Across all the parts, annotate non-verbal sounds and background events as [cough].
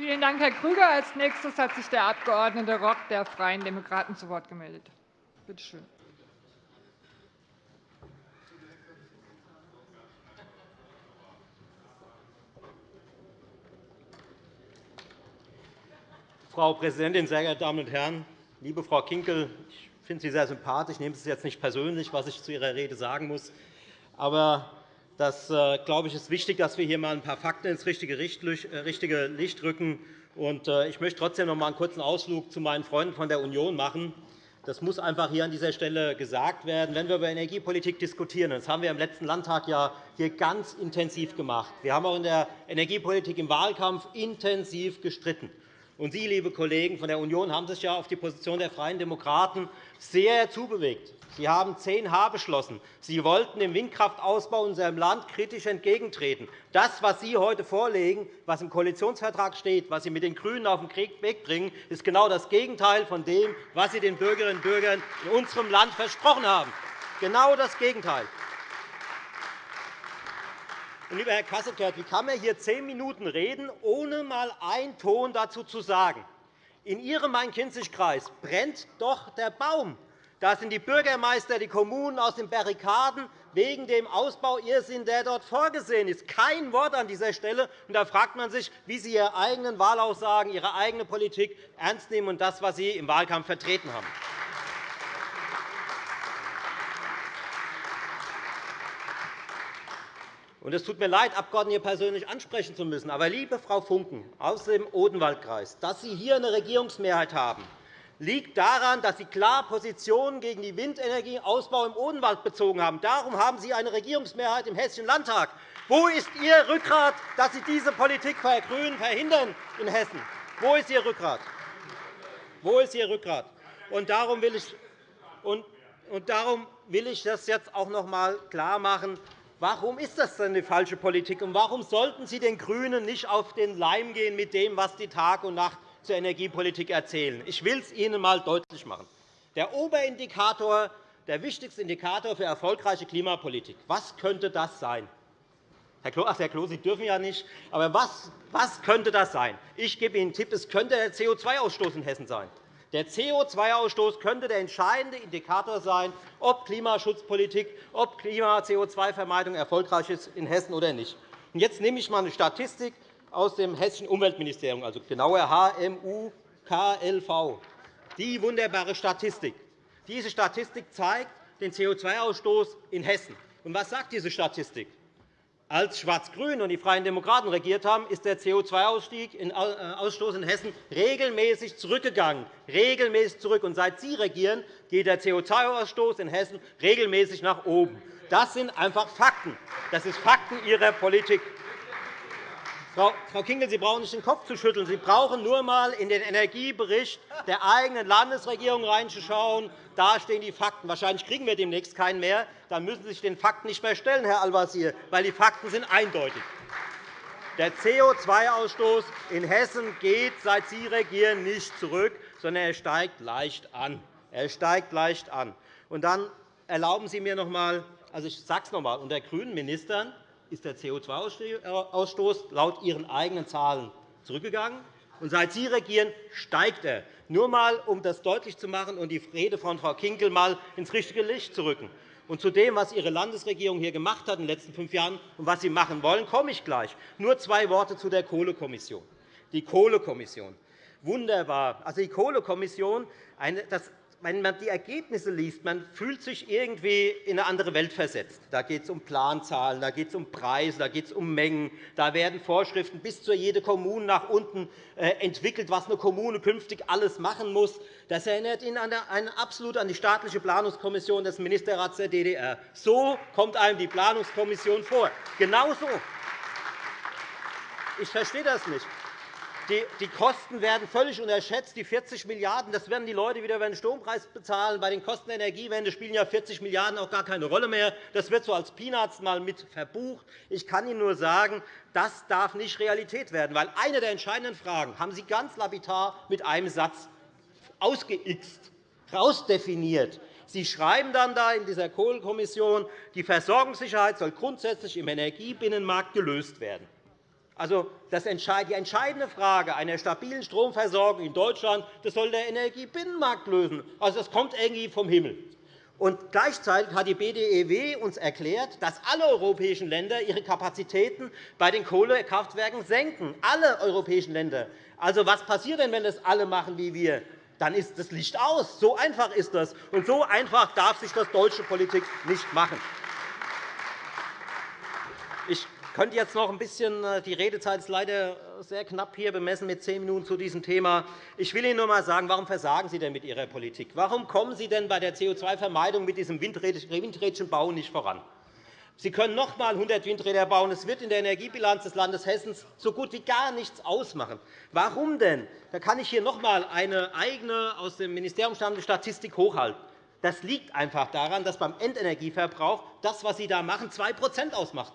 Vielen Dank, Herr Krüger. – Als nächstes hat sich der Abg. Rock der Freien Demokraten zu Wort gemeldet. Bitte schön. Frau Präsidentin, sehr geehrte Damen und Herren! Liebe Frau Kinkel, ich finde Sie sehr sympathisch. Nehmen Sie es jetzt nicht persönlich, was ich zu Ihrer Rede sagen muss. Aber das äh, glaube ich, ist wichtig, dass wir hier einmal ein paar Fakten ins richtige äh, Licht rücken. Äh, ich möchte trotzdem noch einmal einen kurzen Ausflug zu meinen Freunden von der Union machen. Das muss einfach hier an dieser Stelle gesagt werden. Wenn wir über Energiepolitik diskutieren, das haben wir im letzten Landtag ja hier ganz intensiv gemacht. Wir haben auch in der Energiepolitik im Wahlkampf intensiv gestritten. Und Sie, liebe Kollegen von der Union, haben sich ja auf die Position der Freien Demokraten sehr zubewegt. Sie haben 10H beschlossen. Sie wollten dem Windkraftausbau in unserem Land kritisch entgegentreten. Das, was Sie heute vorlegen, was im Koalitionsvertrag steht, was Sie mit den GRÜNEN auf den Weg bringen, ist genau das Gegenteil von dem, was Sie den Bürgerinnen und Bürgern in unserem Land versprochen haben. Genau das Gegenteil. Lieber Herr Kasseckert, wie kann man hier zehn Minuten reden, ohne einmal einen Ton dazu zu sagen? In Ihrem Main-Kinzig-Kreis brennt doch der Baum. Da sind die Bürgermeister, die Kommunen aus den Barrikaden wegen dem Ausbauirrsinn, der dort vorgesehen ist. Kein Wort an dieser Stelle. Und da fragt man sich, wie Sie Ihre eigenen Wahlaussagen, Ihre eigene Politik ernst nehmen und das, was Sie im Wahlkampf vertreten haben. Und es tut mir leid, Abgeordnete hier persönlich ansprechen zu müssen. Aber, liebe Frau Funken aus dem Odenwaldkreis, dass Sie hier eine Regierungsmehrheit haben, liegt daran, dass Sie klar Positionen gegen den Windenergieausbau im Odenwald bezogen haben. Darum haben Sie eine Regierungsmehrheit im Hessischen Landtag. Wo ist Ihr Rückgrat, dass Sie diese Politik der GRÜNEN verhindern in Hessen? Wo ist Ihr Rückgrat? Wo ist Ihr Rückgrat? Und darum will ich, und darum will ich das jetzt auch noch einmal klarmachen. Warum ist das denn die falsche Politik? Und warum sollten Sie den GRÜNEN nicht auf den Leim gehen mit dem, was die Tag und Nacht zur Energiepolitik erzählen? Ich will es Ihnen einmal deutlich machen. Der Oberindikator, der wichtigste Indikator für erfolgreiche Klimapolitik, was könnte das sein? Herr Klo, ach, Herr Klo, Sie dürfen ja nicht. Aber was, was könnte das sein? Ich gebe Ihnen einen Tipp. Es könnte der CO2-Ausstoß in Hessen sein. Der CO2-Ausstoß könnte der entscheidende Indikator sein, ob Klimaschutzpolitik, ob Klima-CO2-Vermeidung erfolgreich ist in Hessen oder nicht. Jetzt nehme ich einmal eine Statistik aus dem Hessischen Umweltministerium, also genauer HMU-KLV. Die wunderbare Statistik. Diese Statistik zeigt den CO2-Ausstoß in Hessen. Und was sagt diese Statistik? Als Schwarz-Grün und die Freien Demokraten regiert haben, ist der CO2-Ausstoß in Hessen regelmäßig zurückgegangen. Regelmäßig zurück. Und seit Sie regieren, geht der CO2-Ausstoß in Hessen regelmäßig nach oben. Das sind einfach Fakten. Das sind Fakten Ihrer Politik. Frau Kinkel, Sie brauchen nicht den Kopf zu schütteln. Sie brauchen nur einmal in den Energiebericht der eigenen Landesregierung reinzuschauen. Da stehen die Fakten. Wahrscheinlich kriegen wir demnächst keinen mehr. Dann müssen Sie sich den Fakten nicht mehr stellen, Herr Al-Wazir, weil die Fakten sind eindeutig. Der CO2-Ausstoß in Hessen geht, seit Sie regieren, nicht zurück, sondern er steigt leicht an. Er steigt leicht an. Und dann erlauben Sie mir noch einmal, also ich sage es noch einmal, unter grünen Ministern ist der CO2-Ausstoß laut Ihren eigenen Zahlen zurückgegangen. Und seit Sie regieren, steigt er. Nur einmal, um das deutlich zu machen und die Rede von Frau Kinkel einmal ins richtige Licht zu rücken. Und zu dem, was Ihre Landesregierung hier gemacht hat in den letzten fünf Jahren und was Sie machen wollen, komme ich gleich. Nur zwei Worte zu der Kohlekommission. Die Kohlekommission. Wunderbar. Also die Kohlekommission, das wenn man die Ergebnisse liest, man fühlt sich irgendwie in eine andere Welt versetzt. Da geht es um Planzahlen, da geht es um Preise, da geht es um Mengen. Da werden Vorschriften bis zu jede Kommune nach unten äh, entwickelt, was eine Kommune künftig alles machen muss. Das erinnert ihn an absolut an die staatliche Planungskommission des Ministerrats der DDR. So kommt einem die Planungskommission vor. Genau so. Ich verstehe das nicht. Die Kosten werden völlig unterschätzt. Die 40 Milliarden das werden die Leute wieder über den Strompreis bezahlen. Bei den Kosten der Energiewende spielen ja 40 Milliarden € auch gar keine Rolle mehr. Das wird so als Peanuts mal mit verbucht. Ich kann Ihnen nur sagen, das darf nicht Realität werden. Weil eine der entscheidenden Fragen haben Sie ganz lapidar mit einem Satz ausgeixt, herausdefiniert. Sie schreiben dann da in dieser Kohlekommission, die Versorgungssicherheit soll grundsätzlich im Energiebinnenmarkt gelöst werden. Also, das die entscheidende Frage einer stabilen Stromversorgung in Deutschland das soll der Energiebinnenmarkt lösen. Also, das kommt irgendwie vom Himmel. Und gleichzeitig hat die BDEW uns erklärt, dass alle europäischen Länder ihre Kapazitäten bei den Kohlekraftwerken senken. Alle europäischen Länder. Also, was passiert denn, wenn das alle machen wie wir? Dann ist das Licht aus. So einfach ist das. Und so einfach darf sich das deutsche Politik nicht machen. Könnte jetzt noch ein bisschen, äh, die Redezeit ist leider sehr knapp hier bemessen mit zehn Minuten zu diesem Thema. Ich will Ihnen nur einmal sagen, warum versagen Sie denn mit Ihrer Politik? Warum kommen Sie denn bei der CO2-Vermeidung mit diesem Windrädchenbau nicht voran? Sie können noch einmal 100 Windräder bauen. Es wird in der Energiebilanz des Landes Hessen so gut wie gar nichts ausmachen. Warum denn? Da kann ich hier noch einmal eine eigene aus dem Ministerium stammende Statistik hochhalten. Das liegt einfach daran, dass beim Endenergieverbrauch das, was Sie da machen, 2 ausmacht.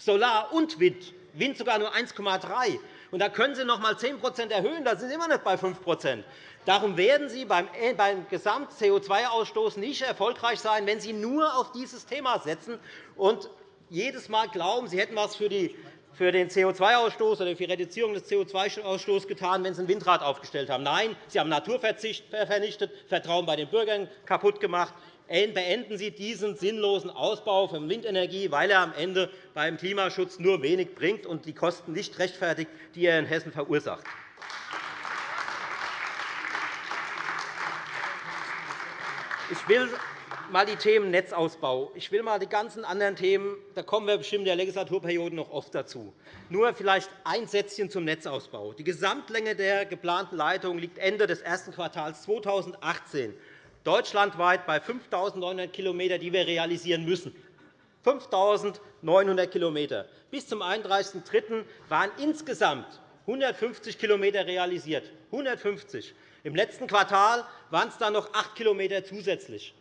Solar und Wind, Wind sogar nur 1,3 und da können Sie noch einmal 10% erhöhen, da sind Sie immer noch bei 5% Darum werden Sie beim äh, Gesamt-CO2-Ausstoß nicht erfolgreich sein, wenn Sie nur auf dieses Thema setzen und jedes Mal glauben, Sie hätten etwas für den CO2-Ausstoß oder für die Reduzierung des CO2-Ausstoßes getan, wenn Sie ein Windrad aufgestellt haben. Nein, Sie haben Naturverzicht vernichtet, Vertrauen bei den Bürgern kaputt gemacht beenden Sie diesen sinnlosen Ausbau von Windenergie, weil er am Ende beim Klimaschutz nur wenig bringt und die Kosten nicht rechtfertigt, die er in Hessen verursacht. Ich will mal die Themen Netzausbau. Ich will mal die ganzen anderen Themen, da kommen wir bestimmt in der Legislaturperiode noch oft dazu. Nur vielleicht ein Sätzchen zum Netzausbau. Die Gesamtlänge der geplanten Leitung liegt Ende des ersten Quartals 2018 deutschlandweit bei 5.900 km, die wir realisieren müssen. 5.900 km. Bis zum 31.03. waren insgesamt 150 km realisiert. 150. Im letzten Quartal waren es dann noch 8 km zusätzlich.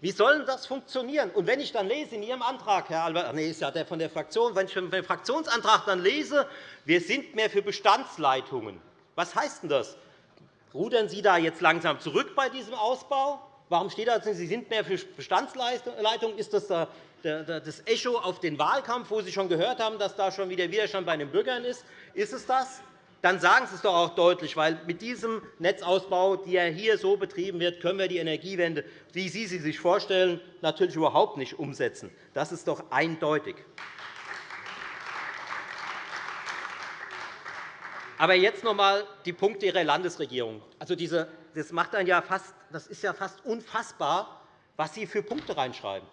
Wie soll das funktionieren? Und wenn ich dann lese in Ihrem Antrag, Herr Albert, nee, ist ja der von der Fraktion, wenn ich den Fraktionsantrag dann lese, wir sind mehr für Bestandsleitungen. Was heißt denn das? Rudern Sie da jetzt langsam zurück bei diesem Ausbau? Warum steht da, Sie sind mehr für Bestandsleitungen? Ist das das Echo auf den Wahlkampf, wo Sie schon gehört haben, dass da schon wieder Widerstand bei den Bürgern ist? Ist es das? Dann sagen Sie es doch auch deutlich, weil mit diesem Netzausbau, der hier so betrieben wird, können wir die Energiewende, wie Sie sie sich vorstellen, natürlich überhaupt nicht umsetzen. Das ist doch eindeutig. Aber jetzt noch einmal die Punkte Ihrer Landesregierung. Also diese, das, macht dann ja fast, das ist ja fast unfassbar, was Sie für Punkte reinschreiben.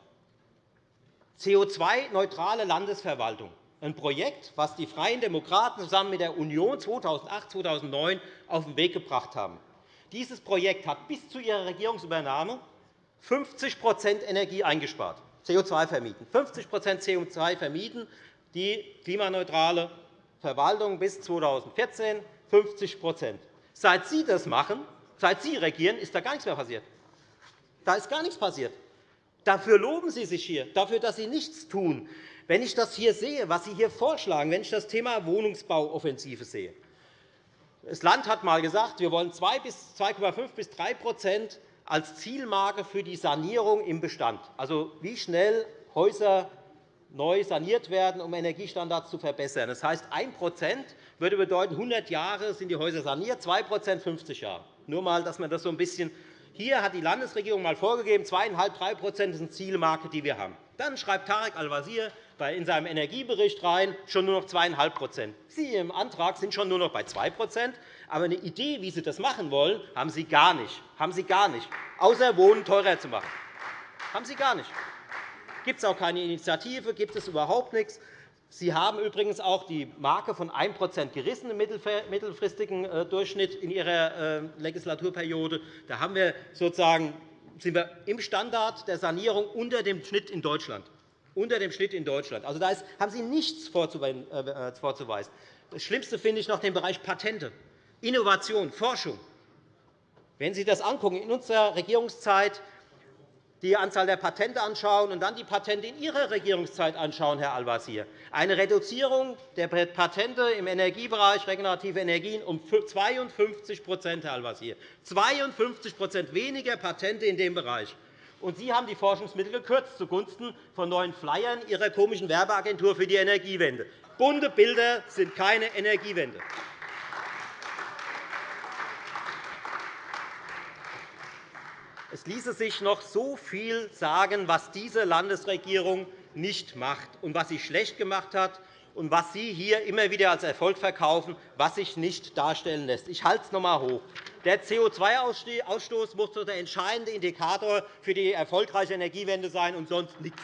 CO2-neutrale Landesverwaltung, ein Projekt, das die Freien Demokraten zusammen mit der Union 2008-2009 auf den Weg gebracht haben. Dieses Projekt hat bis zu ihrer Regierungsübernahme 50% Energie eingespart, CO2 vermieden. 50% CO2 vermieden, die klimaneutrale Verwaltung bis 2014 50 Seit Sie das machen, seit Sie regieren, ist da gar nichts mehr passiert. Da ist gar nichts passiert. Dafür loben Sie sich hier, dafür, dass Sie nichts tun. Wenn ich das hier sehe, was Sie hier vorschlagen, wenn ich das Thema Wohnungsbauoffensive sehe, das Land hat einmal gesagt, wir wollen 2,5 bis 3% als Zielmarke für die Sanierung im Bestand, also wie schnell Häuser neu saniert werden, um Energiestandards zu verbessern. Das heißt, 1% würde bedeuten, 100 Jahre sind die Häuser saniert, 2% 50 Jahre. Nur einmal, dass man das so ein bisschen hier hat die Landesregierung einmal vorgegeben, 2,5 3% ist eine Zielmarke, die wir haben. Dann schreibt Tarek Al-Wazir in seinem Energiebericht rein, schon nur noch 2,5% Sie im Antrag sind schon nur noch bei 2% aber eine Idee, wie Sie das machen wollen, haben Sie gar nicht. Haben Sie gar nicht. Außer Wohnen teurer zu machen. Haben Sie gar nicht gibt es auch keine Initiative, gibt es überhaupt nichts. Sie haben übrigens auch die Marke von 1 gerissen im mittelfristigen äh, Durchschnitt in Ihrer äh, Legislaturperiode. Da haben wir sozusagen, sind wir im Standard der Sanierung unter dem Schnitt in Deutschland. Unter dem Schnitt in Deutschland. Also, da haben Sie nichts äh, vorzuweisen. Das Schlimmste finde ich noch den Bereich Patente, Innovation, Forschung. Wenn Sie das anschauen, in unserer Regierungszeit die Anzahl der Patente anschauen und dann die Patente in Ihrer Regierungszeit anschauen, Herr Al-Wazir. Eine Reduzierung der Patente im Energiebereich regenerative Energien um 52 Herr Al-Wazir. 52% weniger Patente in dem Bereich. Und Sie haben die Forschungsmittel gekürzt zugunsten von neuen Flyern Ihrer komischen Werbeagentur für die Energiewende. Bunte Bilder sind keine Energiewende. Es ließe sich noch so viel sagen, was diese Landesregierung nicht macht und was sie schlecht gemacht hat und was Sie hier immer wieder als Erfolg verkaufen, was sich nicht darstellen lässt. Ich halte es noch einmal hoch. Der CO2-Ausstoß muss der entscheidende Indikator für die erfolgreiche Energiewende sein und sonst nichts.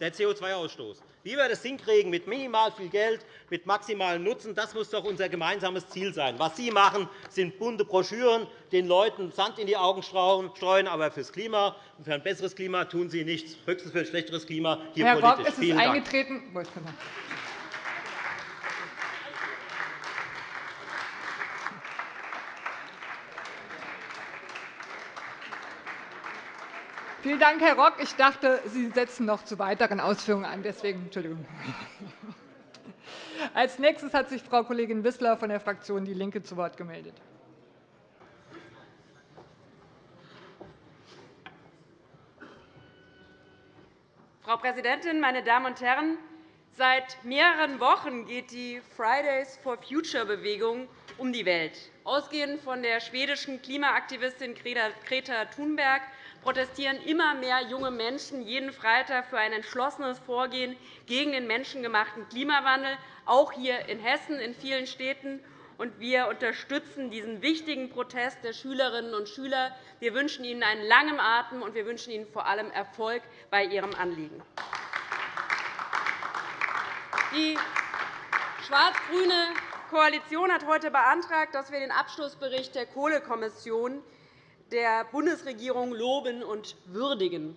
Der CO2-Ausstoß. Wie wir das hinkriegen mit minimal viel Geld, mit maximalem Nutzen, das muss doch unser gemeinsames Ziel sein. Was Sie machen, sind bunte Broschüren, den Leuten Sand in die Augen streuen, aber fürs Klima und für ein besseres Klima tun Sie nichts, höchstens für ein schlechteres Klima hier Herr politisch. Rock, es ist eingetreten. Vielen Dank, Herr Rock. Ich dachte, Sie setzen noch zu weiteren Ausführungen an. Deswegen, Entschuldigung. [laughs] Als nächstes hat sich Frau Kollegin Wissler von der Fraktion DIE LINKE zu Wort gemeldet. Frau Präsidentin, meine Damen und Herren! Seit mehreren Wochen geht die Fridays for Future Bewegung um die Welt. Ausgehend von der schwedischen Klimaaktivistin Greta Thunberg protestieren immer mehr junge Menschen jeden Freitag für ein entschlossenes Vorgehen gegen den menschengemachten Klimawandel, auch hier in Hessen in vielen Städten. Wir unterstützen diesen wichtigen Protest der Schülerinnen und Schüler. Wir wünschen ihnen einen langen Atem, und wir wünschen ihnen vor allem Erfolg bei ihrem Anliegen. Die schwarz-grüne Koalition hat heute beantragt, dass wir den Abschlussbericht der Kohlekommission der Bundesregierung loben und würdigen.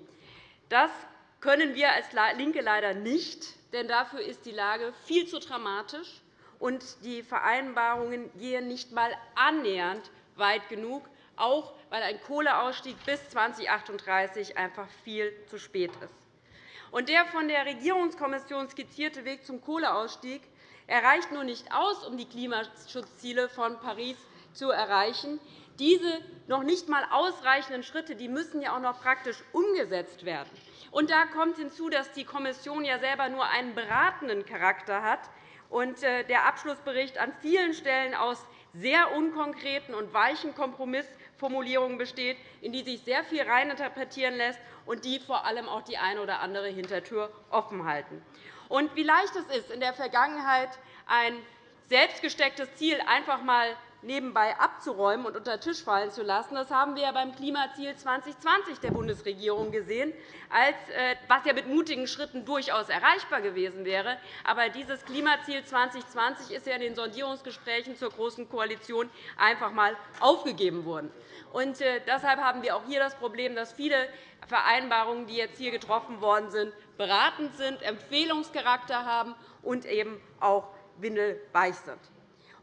Das können wir als LINKE leider nicht, denn dafür ist die Lage viel zu dramatisch, und die Vereinbarungen gehen nicht einmal annähernd weit genug, auch weil ein Kohleausstieg bis 2038 einfach viel zu spät ist. der von der Regierungskommission skizzierte Weg zum Kohleausstieg erreicht nur nicht aus, um die Klimaschutzziele von Paris zu erreichen. Diese noch nicht einmal ausreichenden Schritte die müssen ja auch noch praktisch umgesetzt werden. Und da kommt hinzu, dass die Kommission ja selber nur einen beratenden Charakter hat und äh, der Abschlussbericht an vielen Stellen aus sehr unkonkreten und weichen Kompromissformulierungen besteht, in die sich sehr viel reininterpretieren lässt und die vor allem auch die eine oder andere Hintertür offen halten. Und wie leicht es ist, in der Vergangenheit ein selbstgestecktes Ziel einfach einmal nebenbei abzuräumen und unter den Tisch fallen zu lassen. Das haben wir beim Klimaziel 2020 der Bundesregierung gesehen, äh, was ja mit mutigen Schritten durchaus erreichbar gewesen wäre. Aber dieses Klimaziel 2020 ist ja in den Sondierungsgesprächen zur Großen Koalition einfach einmal aufgegeben worden. Und äh, deshalb haben wir auch hier das Problem, dass viele Vereinbarungen, die jetzt hier getroffen worden sind, beratend sind, Empfehlungscharakter haben und eben auch windelweich sind.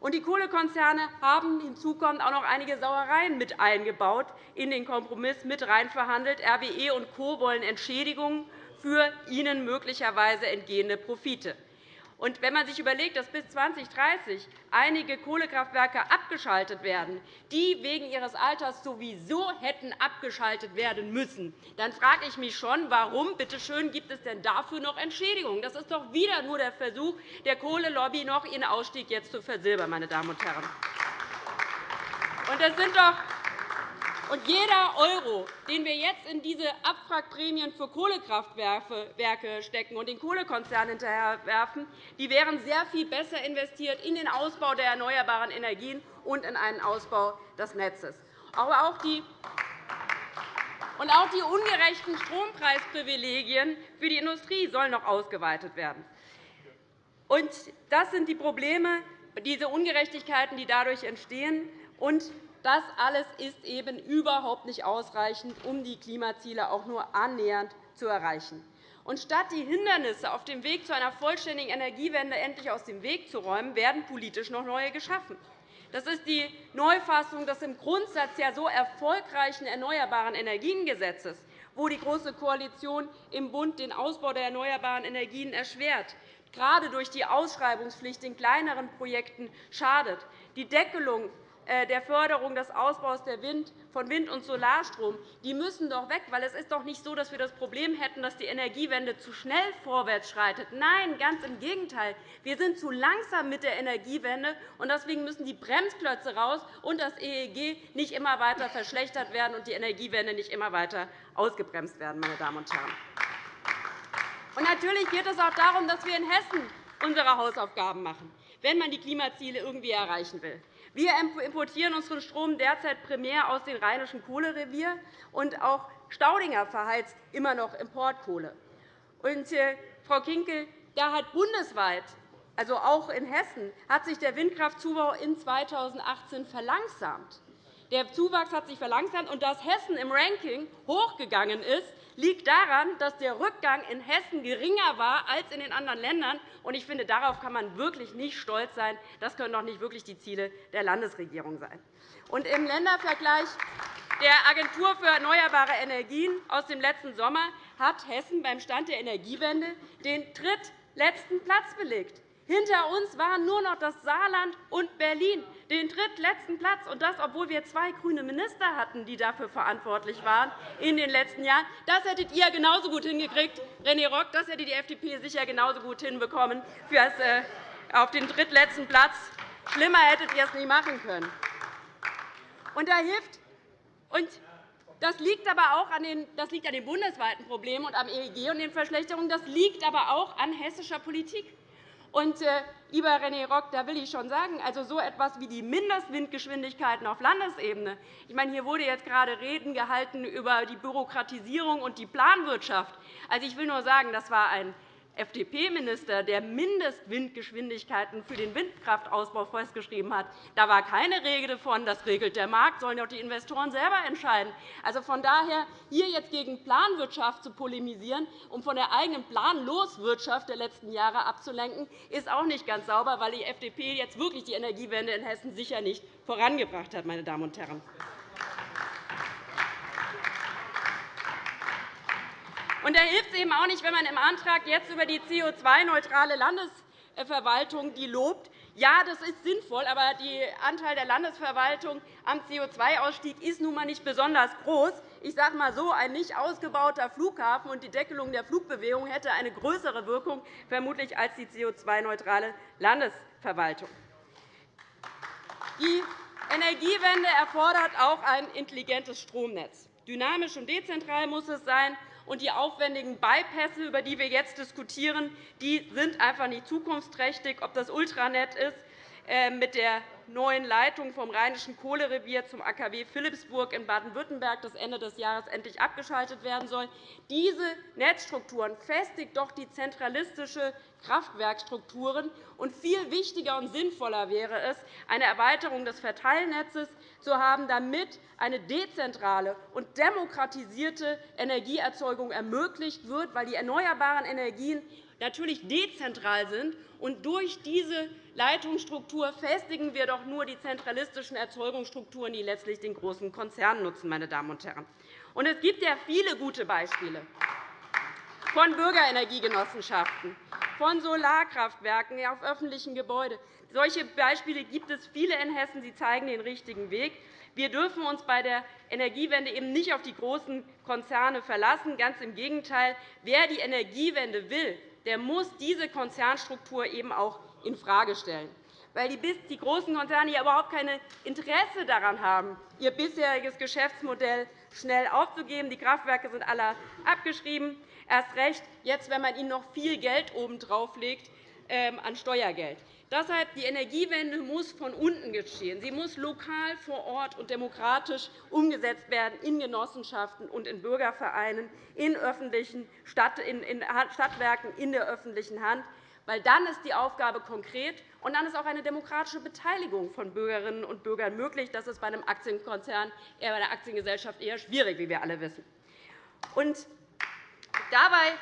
Und die Kohlekonzerne haben hinzukommend auch noch einige Sauereien mit eingebaut in den Kompromiss mit reinverhandelt. RWE und Co. wollen Entschädigungen für ihnen möglicherweise entgehende Profite. Und wenn man sich überlegt, dass bis 2030 einige Kohlekraftwerke abgeschaltet werden, die wegen ihres Alters sowieso hätten abgeschaltet werden müssen, dann frage ich mich schon, warum bitte schön, gibt es denn dafür noch Entschädigungen? Das ist doch wieder nur der Versuch der Kohlelobby, noch ihren Ausstieg jetzt zu versilbern. Meine Damen und Herren. Und das sind doch und jeder Euro, den wir jetzt in diese Abwrackprämien für Kohlekraftwerke stecken und den Kohlekonzernen hinterherwerfen, die wären sehr viel besser investiert in den Ausbau der erneuerbaren Energien und in einen Ausbau des Netzes. Aber auch die und auch die ungerechten Strompreisprivilegien für die Industrie sollen noch ausgeweitet werden. Das sind die Probleme, diese Ungerechtigkeiten, die dadurch entstehen. Das alles ist eben überhaupt nicht ausreichend, um die Klimaziele auch nur annähernd zu erreichen. Und statt die Hindernisse auf dem Weg zu einer vollständigen Energiewende endlich aus dem Weg zu räumen, werden politisch noch neue geschaffen. Das ist die Neufassung des im Grundsatz ja so erfolgreichen Erneuerbaren Energiengesetzes, wo die Große Koalition im Bund den Ausbau der erneuerbaren Energien erschwert, gerade durch die Ausschreibungspflicht in kleineren Projekten schadet, die Deckelung der Förderung des Ausbaus von Wind- und Solarstrom, die müssen doch weg. Weil es ist doch nicht so, dass wir das Problem hätten, dass die Energiewende zu schnell vorwärts schreitet. Nein, ganz im Gegenteil. Wir sind zu langsam mit der Energiewende, und deswegen müssen die Bremsklötze raus und das EEG nicht immer weiter verschlechtert werden und die Energiewende nicht immer weiter ausgebremst werden. Meine Damen und Herren. Und natürlich geht es auch darum, dass wir in Hessen unsere Hausaufgaben machen, wenn man die Klimaziele irgendwie erreichen will. Wir importieren unseren Strom derzeit primär aus dem Rheinischen Kohlerevier, und auch Staudinger verheizt immer noch Importkohle. Und, äh, Frau Kinkel, da hat bundesweit, also auch in Hessen, hat sich der Windkraftzubau in 2018 verlangsamt. Der Zuwachs hat sich verlangsamt, und dass Hessen im Ranking hochgegangen ist, liegt daran, dass der Rückgang in Hessen geringer war als in den anderen Ländern. Ich finde, darauf kann man wirklich nicht stolz sein. Das können doch nicht wirklich die Ziele der Landesregierung sein. Im Ländervergleich der Agentur für erneuerbare Energien aus dem letzten Sommer hat Hessen beim Stand der Energiewende den drittletzten Platz belegt. Hinter uns waren nur noch das Saarland und Berlin, den drittletzten Platz, und das, obwohl wir zwei grüne Minister hatten, die dafür verantwortlich waren in den letzten Jahren. Das hättet ihr genauso gut hingekriegt, René Rock. Das hätte die FDP sicher genauso gut hinbekommen äh, auf den drittletzten Platz. Schlimmer hättet ihr es nie machen können. Und da hilft und das liegt aber auch an den, das liegt an den bundesweiten Problemen und am EEG und den Verschlechterungen. Das liegt aber auch an hessischer Politik. Und, äh, lieber René Rock, da will ich schon sagen, also so etwas wie die Mindestwindgeschwindigkeiten auf Landesebene. Ich meine, hier wurde jetzt gerade Reden gehalten über die Bürokratisierung und die Planwirtschaft. Also, ich will nur sagen, das war ein FDP-Minister, der Mindestwindgeschwindigkeiten für den Windkraftausbau festgeschrieben hat. Da war keine Rede davon, das regelt der Markt, sollen doch die Investoren selber entscheiden. Also von daher, hier jetzt gegen Planwirtschaft zu polemisieren, um von der eigenen Planloswirtschaft der letzten Jahre abzulenken, ist auch nicht ganz sauber, weil die FDP jetzt wirklich die Energiewende in Hessen sicher nicht vorangebracht hat. Meine Damen und Herren. Und da hilft es eben auch nicht, wenn man im Antrag jetzt über die CO2-neutrale Landesverwaltung die lobt. Ja, das ist sinnvoll, aber der Anteil der Landesverwaltung am CO2-Ausstieg ist nun einmal nicht besonders groß. Ich sage einmal so, ein nicht ausgebauter Flughafen und die Deckelung der Flugbewegung hätte eine größere Wirkung vermutlich als die CO2-neutrale Landesverwaltung. Die Energiewende erfordert auch ein intelligentes Stromnetz. Dynamisch und dezentral muss es sein, und die aufwendigen Bypässe, über die wir jetzt diskutieren, die sind einfach nicht zukunftsträchtig. Ob das Ultranet ist, äh, mit der neuen Leitung vom Rheinischen Kohlerevier zum AKW Philipsburg in Baden-Württemberg, das Ende des Jahres endlich abgeschaltet werden soll. Diese Netzstrukturen festigt doch die zentralistische Kraftwerkstrukturen. Und viel wichtiger und sinnvoller wäre es, eine Erweiterung des Verteilnetzes zu haben, damit eine dezentrale und demokratisierte Energieerzeugung ermöglicht wird, weil die erneuerbaren Energien natürlich dezentral sind. Und durch diese Leitungsstruktur festigen wir doch nur die zentralistischen Erzeugungsstrukturen, die letztlich den großen Konzernen nutzen. Meine Damen und Herren. Und es gibt ja viele gute Beispiele von Bürgerenergiegenossenschaften, von Solarkraftwerken auf öffentlichen Gebäuden. Solche Beispiele gibt es viele in Hessen. Sie zeigen den richtigen Weg. Wir dürfen uns bei der Energiewende eben nicht auf die großen Konzerne verlassen. Ganz im Gegenteil. Wer die Energiewende will, der muss diese Konzernstruktur eben auch infrage stellen weil die großen Konzerne ja überhaupt kein Interesse daran haben, ihr bisheriges Geschäftsmodell schnell aufzugeben. Die Kraftwerke sind alle abgeschrieben, erst recht jetzt, wenn man ihnen noch viel Geld obendrauf legt ähm, an Steuergeld. Deshalb die Energiewende muss von unten geschehen. Sie muss lokal vor Ort und demokratisch umgesetzt werden in Genossenschaften und in Bürgervereinen, in öffentlichen Stadtwerken in der öffentlichen Hand. Weil dann ist die Aufgabe konkret, und dann ist auch eine demokratische Beteiligung von Bürgerinnen und Bürgern möglich. Das ist bei einem Aktienkonzern, bei einer Aktiengesellschaft eher schwierig, wie wir alle wissen. Und dabei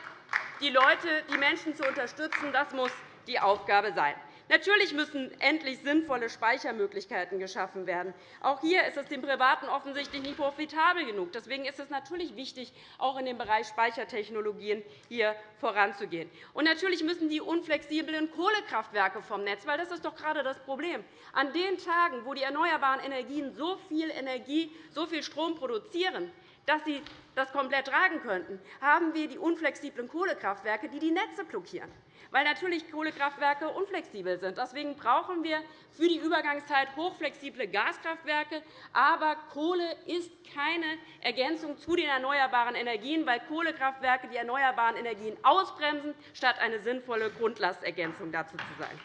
die Leute, die Menschen zu unterstützen, das muss die Aufgabe sein. Natürlich müssen endlich sinnvolle Speichermöglichkeiten geschaffen werden. Auch hier ist es den Privaten offensichtlich nicht profitabel genug. Deswegen ist es natürlich wichtig, auch in dem Bereich Speichertechnologien hier voranzugehen. Und natürlich müssen die unflexiblen Kohlekraftwerke vom Netz, weil das ist doch gerade das Problem. An den Tagen, wo die erneuerbaren Energien so viel Energie, so viel Strom produzieren, dass sie das komplett tragen könnten, haben wir die unflexiblen Kohlekraftwerke, die die Netze blockieren weil natürlich Kohlekraftwerke unflexibel sind. Deswegen brauchen wir für die Übergangszeit hochflexible Gaskraftwerke. Aber Kohle ist keine Ergänzung zu den erneuerbaren Energien, weil Kohlekraftwerke die erneuerbaren Energien ausbremsen, statt eine sinnvolle Grundlastergänzung dazu zu sein.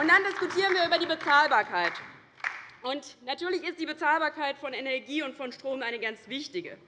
Und dann diskutieren wir über die Bezahlbarkeit. Und natürlich ist die Bezahlbarkeit von Energie und von Strom eine ganz wichtige.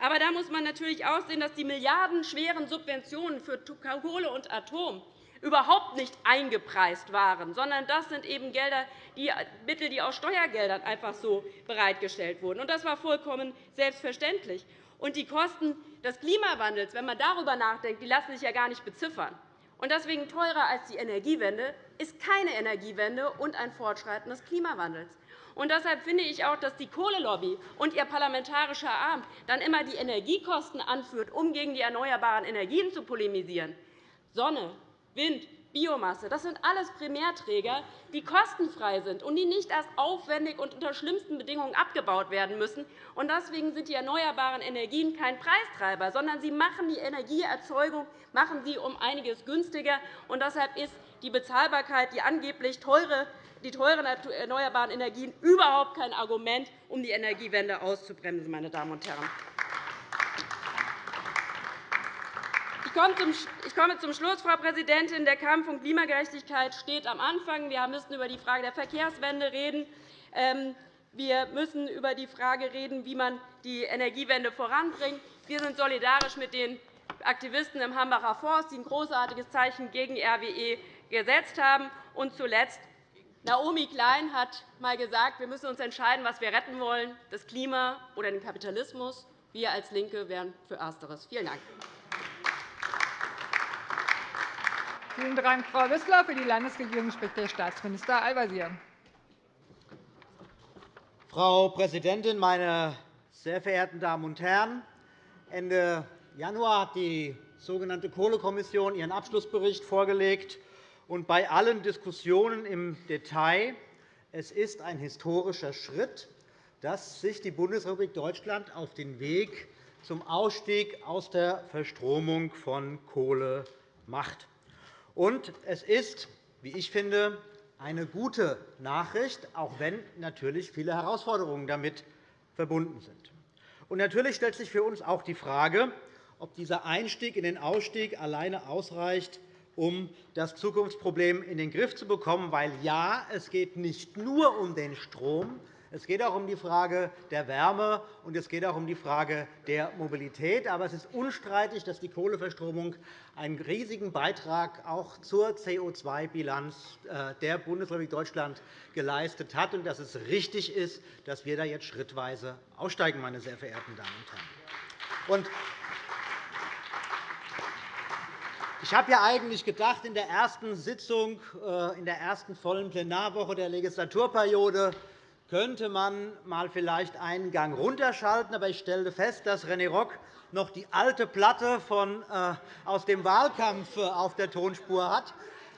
Aber da muss man natürlich auch sehen, dass die milliardenschweren Subventionen für Kohle und Atom überhaupt nicht eingepreist waren, sondern das sind eben Gelder, die Mittel, die aus Steuergeldern einfach so bereitgestellt wurden. Das war vollkommen selbstverständlich. Und die Kosten des Klimawandels, wenn man darüber nachdenkt, die lassen sich ja gar nicht beziffern. Und deswegen teurer als die Energiewende ist keine Energiewende und ein Fortschreiten des Klimawandels. Und deshalb finde ich auch, dass die Kohlelobby und ihr parlamentarischer Arm dann immer die Energiekosten anführt, um gegen die erneuerbaren Energien zu polemisieren. Sonne, Wind, Biomasse, das sind alles Primärträger, die kostenfrei sind und die nicht erst aufwendig und unter schlimmsten Bedingungen abgebaut werden müssen. Deswegen sind die erneuerbaren Energien kein Preistreiber, sondern sie machen die Energieerzeugung machen sie um einiges günstiger. Und deshalb ist die Bezahlbarkeit, die angeblich teure die teuren erneuerbaren Energien überhaupt kein Argument, um die Energiewende auszubremsen. Meine Damen und Herren. Ich komme zum Schluss, Frau Präsidentin. Der Kampf um Klimagerechtigkeit steht am Anfang. Wir müssen über die Frage der Verkehrswende reden. Ähm, wir müssen über die Frage reden, wie man die Energiewende voranbringt. Wir sind solidarisch mit den Aktivisten im Hambacher Forst, die ein großartiges Zeichen gegen RWE gesetzt haben. Und zuletzt Naomi Klein hat einmal gesagt, wir müssen uns entscheiden, was wir retten wollen, das Klima oder den Kapitalismus. Wir als LINKE wären für Ersteres. Vielen Dank. Vielen Dank, Frau Wissler. Für die Landesregierung spricht der Staatsminister Al-Wazir. Frau Präsidentin, meine sehr verehrten Damen und Herren! Ende Januar hat die sogenannte Kohlekommission ihren Abschlussbericht vorgelegt und bei allen Diskussionen im Detail, es ist ein historischer Schritt, dass sich die Bundesrepublik Deutschland auf den Weg zum Ausstieg aus der Verstromung von Kohle macht. Und es ist, wie ich finde, eine gute Nachricht, auch wenn natürlich viele Herausforderungen damit verbunden sind. Und natürlich stellt sich für uns auch die Frage, ob dieser Einstieg in den Ausstieg alleine ausreicht, um das Zukunftsproblem in den Griff zu bekommen. Weil ja, es geht nicht nur um den Strom, es geht auch um die Frage der Wärme, und es geht auch um die Frage der Mobilität. Aber es ist unstreitig, dass die Kohleverstromung einen riesigen Beitrag auch zur CO2-Bilanz äh, der Bundesrepublik Deutschland geleistet hat und dass es richtig ist, dass wir da jetzt schrittweise aussteigen, meine sehr verehrten Damen und Herren. Ich habe ja eigentlich gedacht, in der ersten Sitzung, äh, in der ersten vollen Plenarwoche der Legislaturperiode könnte man mal vielleicht einen Gang runterschalten. Aber ich stellte fest, dass René Rock noch die alte Platte von, äh, aus dem Wahlkampf äh, auf der Tonspur hat.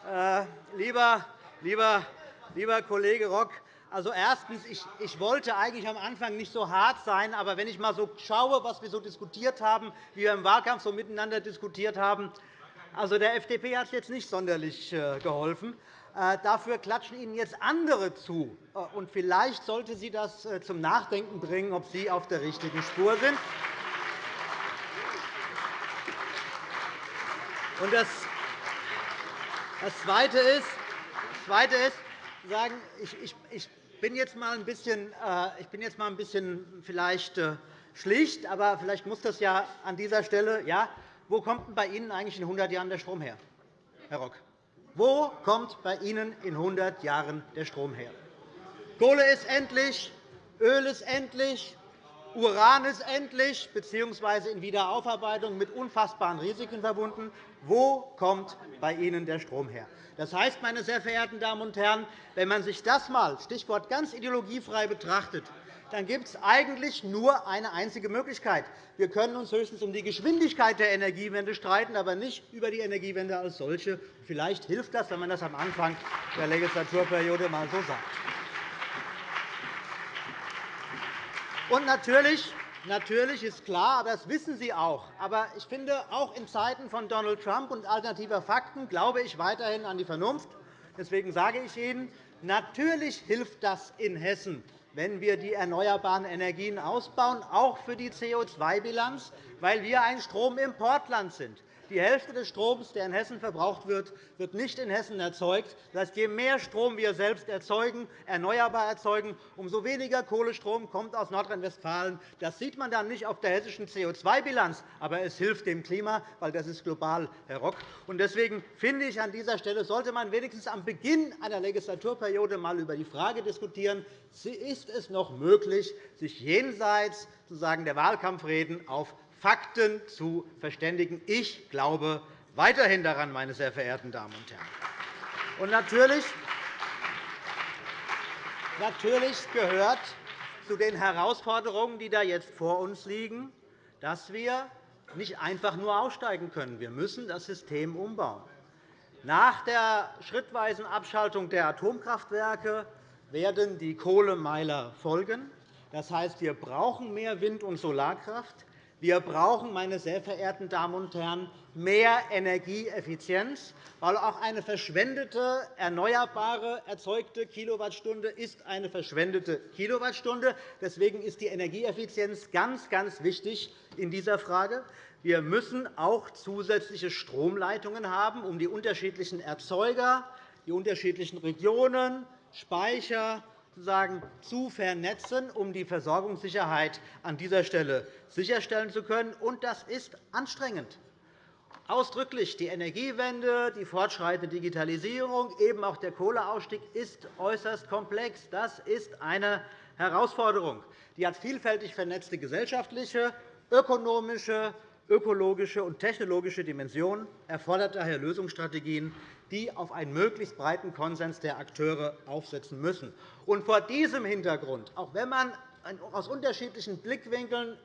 Äh, lieber, lieber, lieber Kollege Rock, also erstens, ich, ich wollte eigentlich am Anfang nicht so hart sein, aber wenn ich einmal so schaue, was wir so diskutiert haben, wie wir im Wahlkampf so miteinander diskutiert haben, also, der FDP hat es jetzt nicht sonderlich äh, geholfen. Äh, dafür klatschen Ihnen jetzt andere zu. Äh, und vielleicht sollte Sie das zum Nachdenken bringen, ob Sie auf der richtigen Spur sind. Und das Zweite ist, das Zweite ist sagen, ich, bin jetzt mal ein bisschen, ich bin jetzt mal ein bisschen vielleicht schlicht, aber vielleicht muss das ja an dieser Stelle, ja, wo kommt denn bei Ihnen eigentlich in 100 Jahren der Strom her, Herr Rock? Wo kommt bei Ihnen in 100 Jahren der Strom her? Kohle ist endlich, Öl ist endlich, Uran ist endlich bzw. in Wiederaufarbeitung mit unfassbaren Risiken verbunden. Wo kommt bei Ihnen der Strom her? Das heißt, meine sehr verehrten Damen und Herren, wenn man sich das einmal Stichwort ganz ideologiefrei betrachtet, dann gibt es eigentlich nur eine einzige Möglichkeit. Wir können uns höchstens um die Geschwindigkeit der Energiewende streiten, aber nicht über die Energiewende als solche. Vielleicht hilft das, wenn man das am Anfang der Legislaturperiode einmal so sagt. Und natürlich, natürlich ist klar, aber das wissen Sie auch, aber ich finde, auch in Zeiten von Donald Trump und alternativer Fakten glaube ich weiterhin an die Vernunft. Deswegen sage ich Ihnen, natürlich hilft das in Hessen, wenn wir die erneuerbaren Energien ausbauen, auch für die CO2-Bilanz, weil wir ein Stromimportland sind. Die Hälfte des Stroms, der in Hessen verbraucht wird, wird nicht in Hessen erzeugt. Das heißt, je mehr Strom wir selbst erzeugen, erneuerbar erzeugen, umso weniger Kohlestrom kommt aus Nordrhein-Westfalen. Das sieht man dann nicht auf der hessischen CO2-Bilanz, aber es hilft dem Klima, weil das ist global, Herr Rock. Deswegen finde ich, an dieser Stelle sollte man wenigstens am Beginn einer Legislaturperiode einmal über die Frage diskutieren, ist es noch möglich, sich jenseits der Wahlkampfreden auf Fakten zu verständigen. Ich glaube weiterhin daran, meine sehr verehrten Damen und Herren. Und natürlich, natürlich gehört zu den Herausforderungen, die da jetzt vor uns liegen, dass wir nicht einfach nur aussteigen können. Wir müssen das System umbauen. Nach der schrittweisen Abschaltung der Atomkraftwerke werden die Kohlemeiler folgen. Das heißt, wir brauchen mehr Wind- und Solarkraft. Wir brauchen, meine sehr verehrten Damen und Herren, mehr Energieeffizienz, weil auch eine verschwendete, erneuerbare erzeugte Kilowattstunde ist eine verschwendete Kilowattstunde. Deswegen ist die Energieeffizienz ganz, ganz wichtig in dieser Frage. Wir müssen auch zusätzliche Stromleitungen haben, um die unterschiedlichen Erzeuger, die unterschiedlichen Regionen, Speicher sozusagen zu vernetzen, um die Versorgungssicherheit an dieser Stelle sicherstellen zu können. Und das ist anstrengend. Ausdrücklich die Energiewende, die fortschreitende Digitalisierung, eben auch der Kohleausstieg ist äußerst komplex. Das ist eine Herausforderung. Die hat vielfältig vernetzte gesellschaftliche, ökonomische, ökologische und technologische Dimensionen, erfordert daher Lösungsstrategien, die auf einen möglichst breiten Konsens der Akteure aufsetzen müssen. Und vor diesem Hintergrund, auch wenn man aus unterschiedlichen Blickwinkeln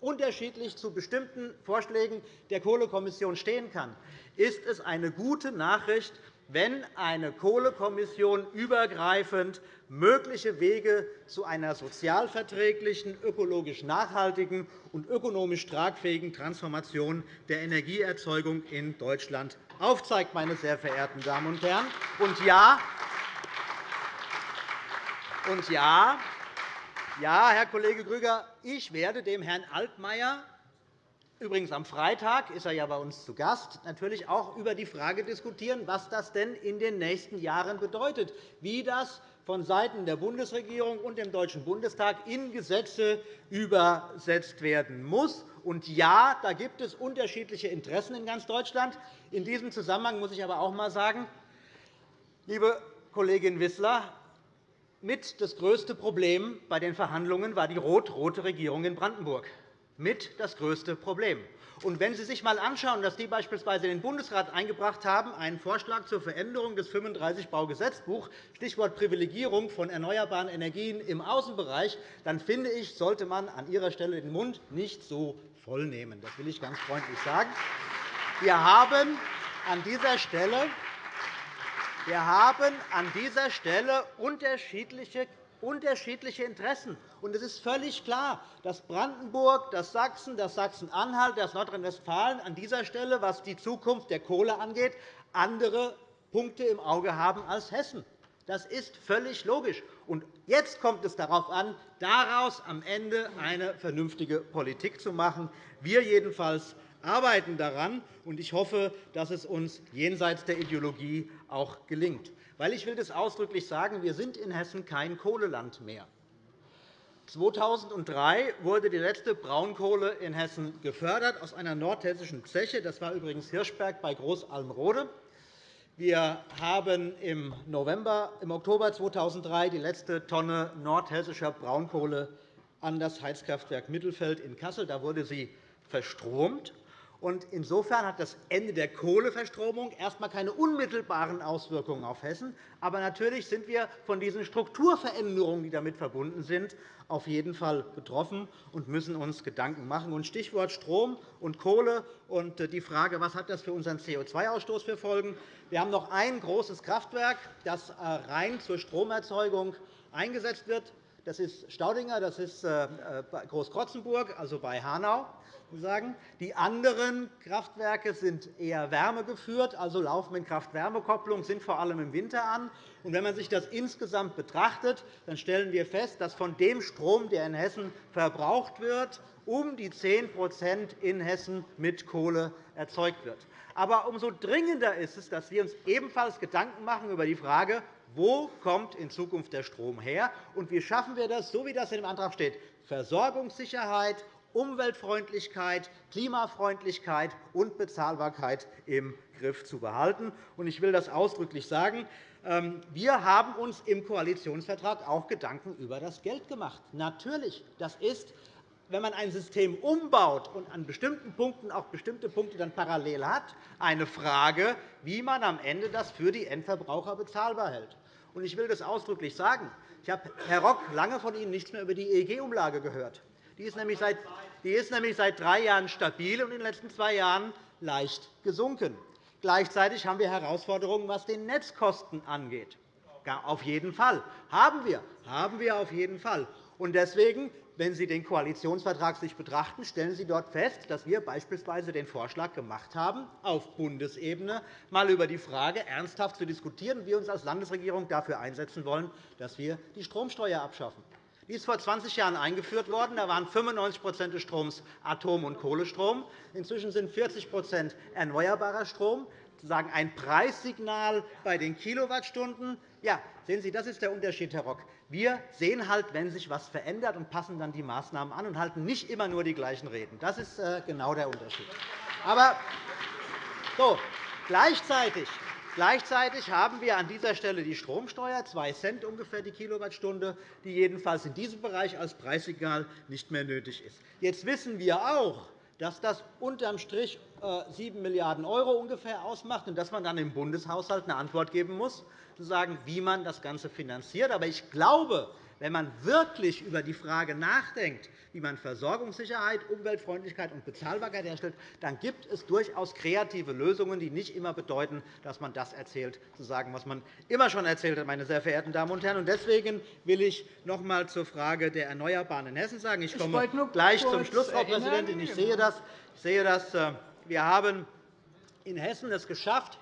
unterschiedlich zu bestimmten Vorschlägen der Kohlekommission stehen kann, ist es eine gute Nachricht, wenn eine Kohlekommission übergreifend mögliche Wege zu einer sozialverträglichen, ökologisch nachhaltigen und ökonomisch tragfähigen Transformation der Energieerzeugung in Deutschland aufzeigt, meine sehr verehrten Damen und Herren. Und ja, und ja, ja, Herr Kollege Grüger, ich werde dem Herrn Altmaier Übrigens am Freitag ist er ja bei uns zu Gast, natürlich auch über die Frage diskutieren, was das denn in den nächsten Jahren bedeutet, wie das vonseiten der Bundesregierung und dem Deutschen Bundestag in Gesetze übersetzt werden muss. Und ja, da gibt es unterschiedliche Interessen in ganz Deutschland. In diesem Zusammenhang muss ich aber auch einmal sagen, liebe Kollegin Wissler, mit das größte Problem bei den Verhandlungen war die rot-rote Regierung in Brandenburg. Mit das größte Problem. Und wenn Sie sich einmal anschauen, dass die beispielsweise den Bundesrat eingebracht haben, einen Vorschlag zur Veränderung des 35-Baugesetzbuch, Stichwort Privilegierung von erneuerbaren Energien im Außenbereich, dann finde ich, sollte man an Ihrer Stelle den Mund nicht so voll nehmen. Das will ich ganz freundlich sagen. Wir haben an dieser Stelle wir haben an dieser Stelle unterschiedliche unterschiedliche Interessen. Und es ist völlig klar, dass Brandenburg, dass Sachsen, dass Sachsen-Anhalt, dass Nordrhein-Westfalen an dieser Stelle, was die Zukunft der Kohle angeht, andere Punkte im Auge haben als Hessen. Das ist völlig logisch. Und jetzt kommt es darauf an, daraus am Ende eine vernünftige Politik zu machen. Wir jedenfalls arbeiten daran, und ich hoffe, dass es uns jenseits der Ideologie auch gelingt. Weil ich will das ausdrücklich sagen, wir sind in Hessen kein Kohleland mehr. 2003 wurde die letzte Braunkohle in Hessen gefördert aus einer nordhessischen Zeche. Das war übrigens Hirschberg bei Großalmrode. Wir haben im, November, im Oktober 2003 die letzte Tonne nordhessischer Braunkohle an das Heizkraftwerk Mittelfeld in Kassel. Da wurde sie verstromt. Insofern hat das Ende der Kohleverstromung erst einmal keine unmittelbaren Auswirkungen auf Hessen. Aber natürlich sind wir von diesen Strukturveränderungen, die damit verbunden sind, auf jeden Fall betroffen und müssen uns Gedanken machen. Stichwort Strom und Kohle und die Frage, was hat das für unseren CO2-Ausstoß für Folgen? Wir haben noch ein großes Kraftwerk, das äh, rein zur Stromerzeugung eingesetzt wird. Das ist Staudinger, das ist äh, Großkrotzenburg, also bei Hanau. Die anderen Kraftwerke sind eher wärmegeführt, also laufen in Kraft-Wärme-Kopplung, sind vor allem im Winter an. Wenn man sich das insgesamt betrachtet, dann stellen wir fest, dass von dem Strom, der in Hessen verbraucht wird, um die 10% in Hessen mit Kohle erzeugt wird. Aber umso dringender ist es, dass wir uns ebenfalls Gedanken machen über die Frage, wo kommt in Zukunft der Strom her und wie schaffen wir das, so wie das in dem Antrag steht, Versorgungssicherheit Umweltfreundlichkeit, Klimafreundlichkeit und Bezahlbarkeit im Griff zu behalten. Ich will das ausdrücklich sagen. Ähm, wir haben uns im Koalitionsvertrag auch Gedanken über das Geld gemacht. Natürlich, das ist wenn man ein System umbaut und an bestimmten Punkten auch bestimmte Punkte dann parallel hat, eine Frage, wie man am Ende das für die Endverbraucher bezahlbar hält. Ich will das ausdrücklich sagen. Ich habe, Herr Rock, lange von Ihnen nichts mehr über die EEG-Umlage gehört. Die ist nämlich seit, die ist nämlich seit drei Jahren stabil und in den letzten zwei Jahren leicht gesunken. Gleichzeitig haben wir Herausforderungen, was die Netzkosten angeht. Auf jeden Fall. Haben wir. Haben wir auf jeden Fall. Und deswegen, wenn Sie den Koalitionsvertrag sich betrachten, stellen Sie dort fest, dass wir beispielsweise den Vorschlag gemacht haben, auf Bundesebene einmal über die Frage ernsthaft zu diskutieren, wie wir uns als Landesregierung dafür einsetzen wollen, dass wir die Stromsteuer abschaffen. Die ist vor 20 Jahren eingeführt worden. Da waren 95% des Stroms Atom- und Kohlestrom. Inzwischen sind 40% erneuerbarer Strom sozusagen ein Preissignal bei den Kilowattstunden. Ja, sehen Sie, das ist der Unterschied, Herr Rock. Wir sehen halt, wenn sich etwas verändert, und passen dann die Maßnahmen an und halten nicht immer nur die gleichen Reden. Das ist äh, genau der Unterschied. Aber so, gleichzeitig Gleichzeitig haben wir an dieser Stelle die Stromsteuer, 2 Cent ungefähr die Kilowattstunde, die jedenfalls in diesem Bereich als Preissignal nicht mehr nötig ist. Jetzt wissen wir auch, dass das unterm Strich 7 äh, Milliarden € ungefähr ausmacht und dass man dann im Bundeshaushalt eine Antwort geben muss, zu sagen, wie man das Ganze finanziert. Aber ich glaube, wenn man wirklich über die Frage nachdenkt, wie man Versorgungssicherheit, Umweltfreundlichkeit und Bezahlbarkeit herstellt, dann gibt es durchaus kreative Lösungen, die nicht immer bedeuten, dass man das erzählt, zu sagen, was man immer schon erzählt hat, meine sehr verehrten Damen und Herren. Deswegen will ich noch einmal zur Frage der Erneuerbaren in Hessen sagen. Ich komme gleich zum Schluss, Frau Präsidentin. Ich sehe das. Ich sehe das. Äh, wir haben in Hessen es geschafft,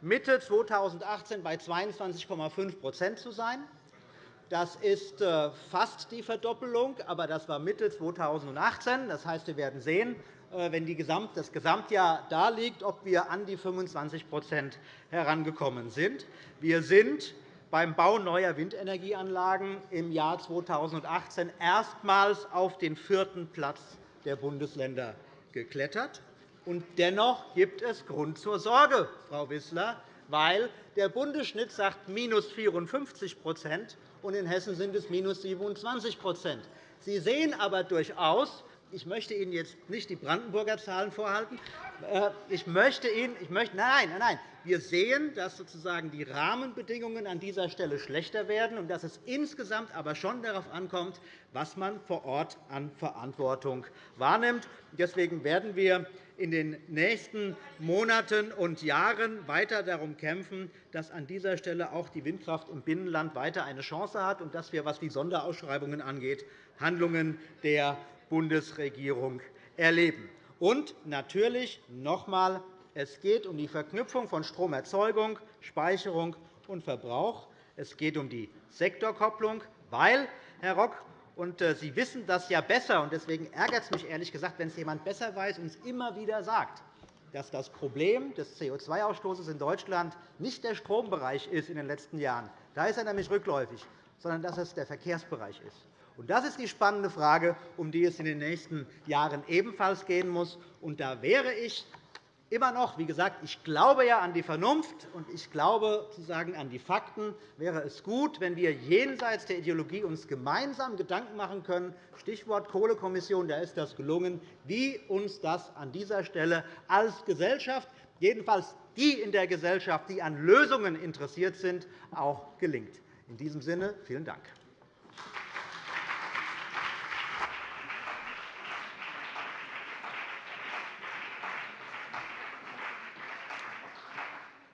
Mitte 2018 bei 22,5% zu sein. Das ist äh, fast die Verdoppelung, aber das war Mitte 2018. Das heißt, wir werden sehen, äh, wenn das Gesamtjahr da liegt, ob wir an die 25% herangekommen sind. Wir sind beim Bau neuer Windenergieanlagen im Jahr 2018 erstmals auf den vierten Platz der Bundesländer geklettert. Und dennoch gibt es Grund zur Sorge, Frau Wissler, weil der Bundesschnitt sagt minus 54 und in Hessen sind es minus 27 Sie sehen aber durchaus, ich möchte Ihnen jetzt nicht die Brandenburger Zahlen vorhalten. Äh, ich möchte Ihnen, ich möchte, nein, nein, nein. Wir sehen, dass sozusagen die Rahmenbedingungen an dieser Stelle schlechter werden und dass es insgesamt aber schon darauf ankommt, was man vor Ort an Verantwortung wahrnimmt. Deswegen werden wir in den nächsten Monaten und Jahren weiter darum kämpfen, dass an dieser Stelle auch die Windkraft im Binnenland weiter eine Chance hat und dass wir, was die Sonderausschreibungen angeht, Handlungen der Bundesregierung erleben. Und natürlich noch einmal, es geht um die Verknüpfung von Stromerzeugung, Speicherung und Verbrauch. Es geht um die Sektorkopplung, weil, Herr Rock, und äh, Sie wissen das ja besser, und deswegen ärgert es mich ehrlich gesagt, wenn es jemand besser weiß und es immer wieder sagt, dass das Problem des CO2-Ausstoßes in Deutschland nicht der Strombereich ist in den letzten Jahren. Da ist er nämlich rückläufig, sondern dass es der Verkehrsbereich ist. Das ist die spannende Frage, um die es in den nächsten Jahren ebenfalls gehen muss. Und da wäre ich immer noch, wie gesagt, ich glaube ja an die Vernunft und ich glaube sozusagen an die Fakten, wäre es gut, wenn wir jenseits der Ideologie uns gemeinsam Gedanken machen können, Stichwort Kohlekommission, da ist das gelungen, wie uns das an dieser Stelle als Gesellschaft, jedenfalls die in der Gesellschaft, die an Lösungen interessiert sind, auch gelingt. In diesem Sinne vielen Dank.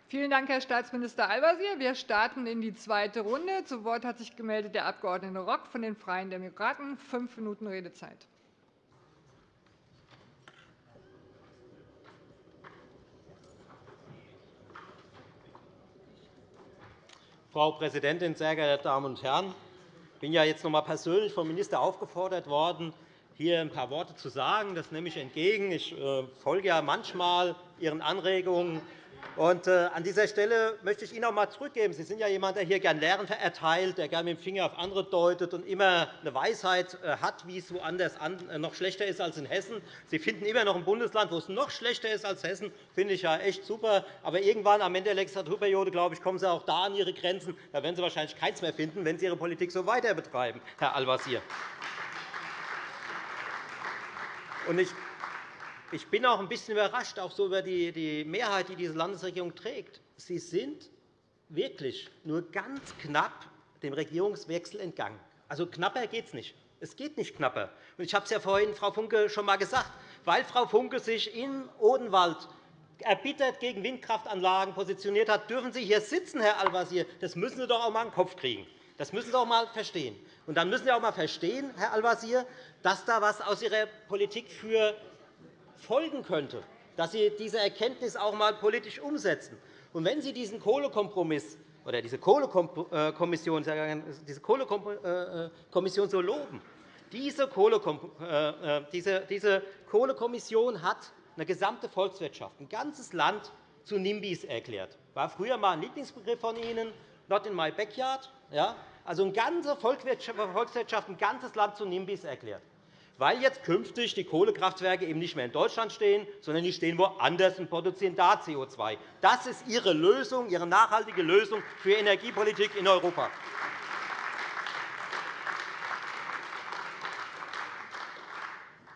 Vielen Dank, Herr Staatsminister Al-Wazir. Wir starten in die zweite Runde. Zu Wort hat sich gemeldet der Abg. Rock von den Freien Demokraten. Fünf Minuten Redezeit. Frau Präsidentin, sehr geehrte Damen und Herren! Ich bin ja jetzt noch einmal persönlich vom Minister aufgefordert worden, hier ein paar Worte zu sagen. Das nehme ich entgegen. Ich äh, folge ja manchmal Ihren Anregungen äh, an dieser Stelle möchte ich Ihnen auch einmal zurückgeben. Sie sind ja jemand, der hier gerne Lehren erteilt, der gerne mit dem Finger auf andere deutet und immer eine Weisheit äh, hat, wie es woanders äh, noch schlechter ist als in Hessen. Sie finden immer noch ein Bundesland, wo es noch schlechter ist als Hessen. Das finde ich ja echt super. Aber irgendwann am Ende der Legislaturperiode glaube ich, kommen Sie auch da an Ihre Grenzen. Da werden Sie wahrscheinlich keins mehr finden, wenn Sie Ihre Politik so weiter betreiben, Herr Al-Wazir. Ich bin auch ein bisschen überrascht, auch so über die Mehrheit, die diese Landesregierung trägt. Sie sind wirklich nur ganz knapp dem Regierungswechsel entgangen. Also knapper geht es nicht. Es geht nicht knapper. Ich habe es ja vorhin Frau Funke schon einmal gesagt. Weil Frau Funke sich in Odenwald erbittert gegen Windkraftanlagen positioniert hat, dürfen Sie hier sitzen, Herr Al-Wazir. Das müssen Sie doch auch einmal in den Kopf kriegen. Das müssen Sie auch einmal verstehen. Und dann müssen Sie auch einmal verstehen, Herr Al-Wazir, dass da etwas aus Ihrer Politik für folgen könnte, dass Sie diese Erkenntnis auch einmal politisch umsetzen. Und wenn Sie diesen Kohlekompromiss oder diese Kohlekommission, diese Kohlekommission so loben, diese Kohlekommission hat eine gesamte Volkswirtschaft, ein ganzes Land zu NIMBYs erklärt. Das war früher einmal ein Lieblingsbegriff von Ihnen, not in my backyard. Also eine ganze Volkswirtschaft, ein ganzes Land zu NIMBYs erklärt weil jetzt künftig die Kohlekraftwerke eben nicht mehr in Deutschland stehen, sondern die stehen woanders und produzieren da CO2. Das ist Ihre Lösung, Ihre nachhaltige Lösung für Energiepolitik in Europa.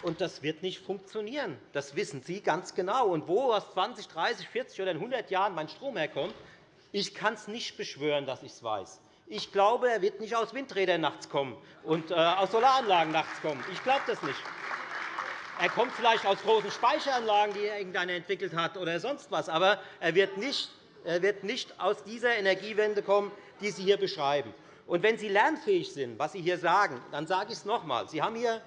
Und das wird nicht funktionieren. Das wissen Sie ganz genau. Und wo aus 20, 30, 40 oder 100 Jahren mein Strom herkommt, ich kann es nicht beschwören, dass ich es weiß. Ich glaube, er wird nicht aus Windrädern nachts kommen und äh, aus Solaranlagen nachts kommen. Ich glaube das nicht. Er kommt vielleicht aus großen Speicheranlagen, die irgendeiner entwickelt hat, oder sonst etwas. Aber er wird nicht, aus dieser Energiewende kommen, die Sie hier beschreiben. Und wenn Sie lernfähig sind, was Sie hier sagen, dann sage ich es noch einmal. Sie haben hier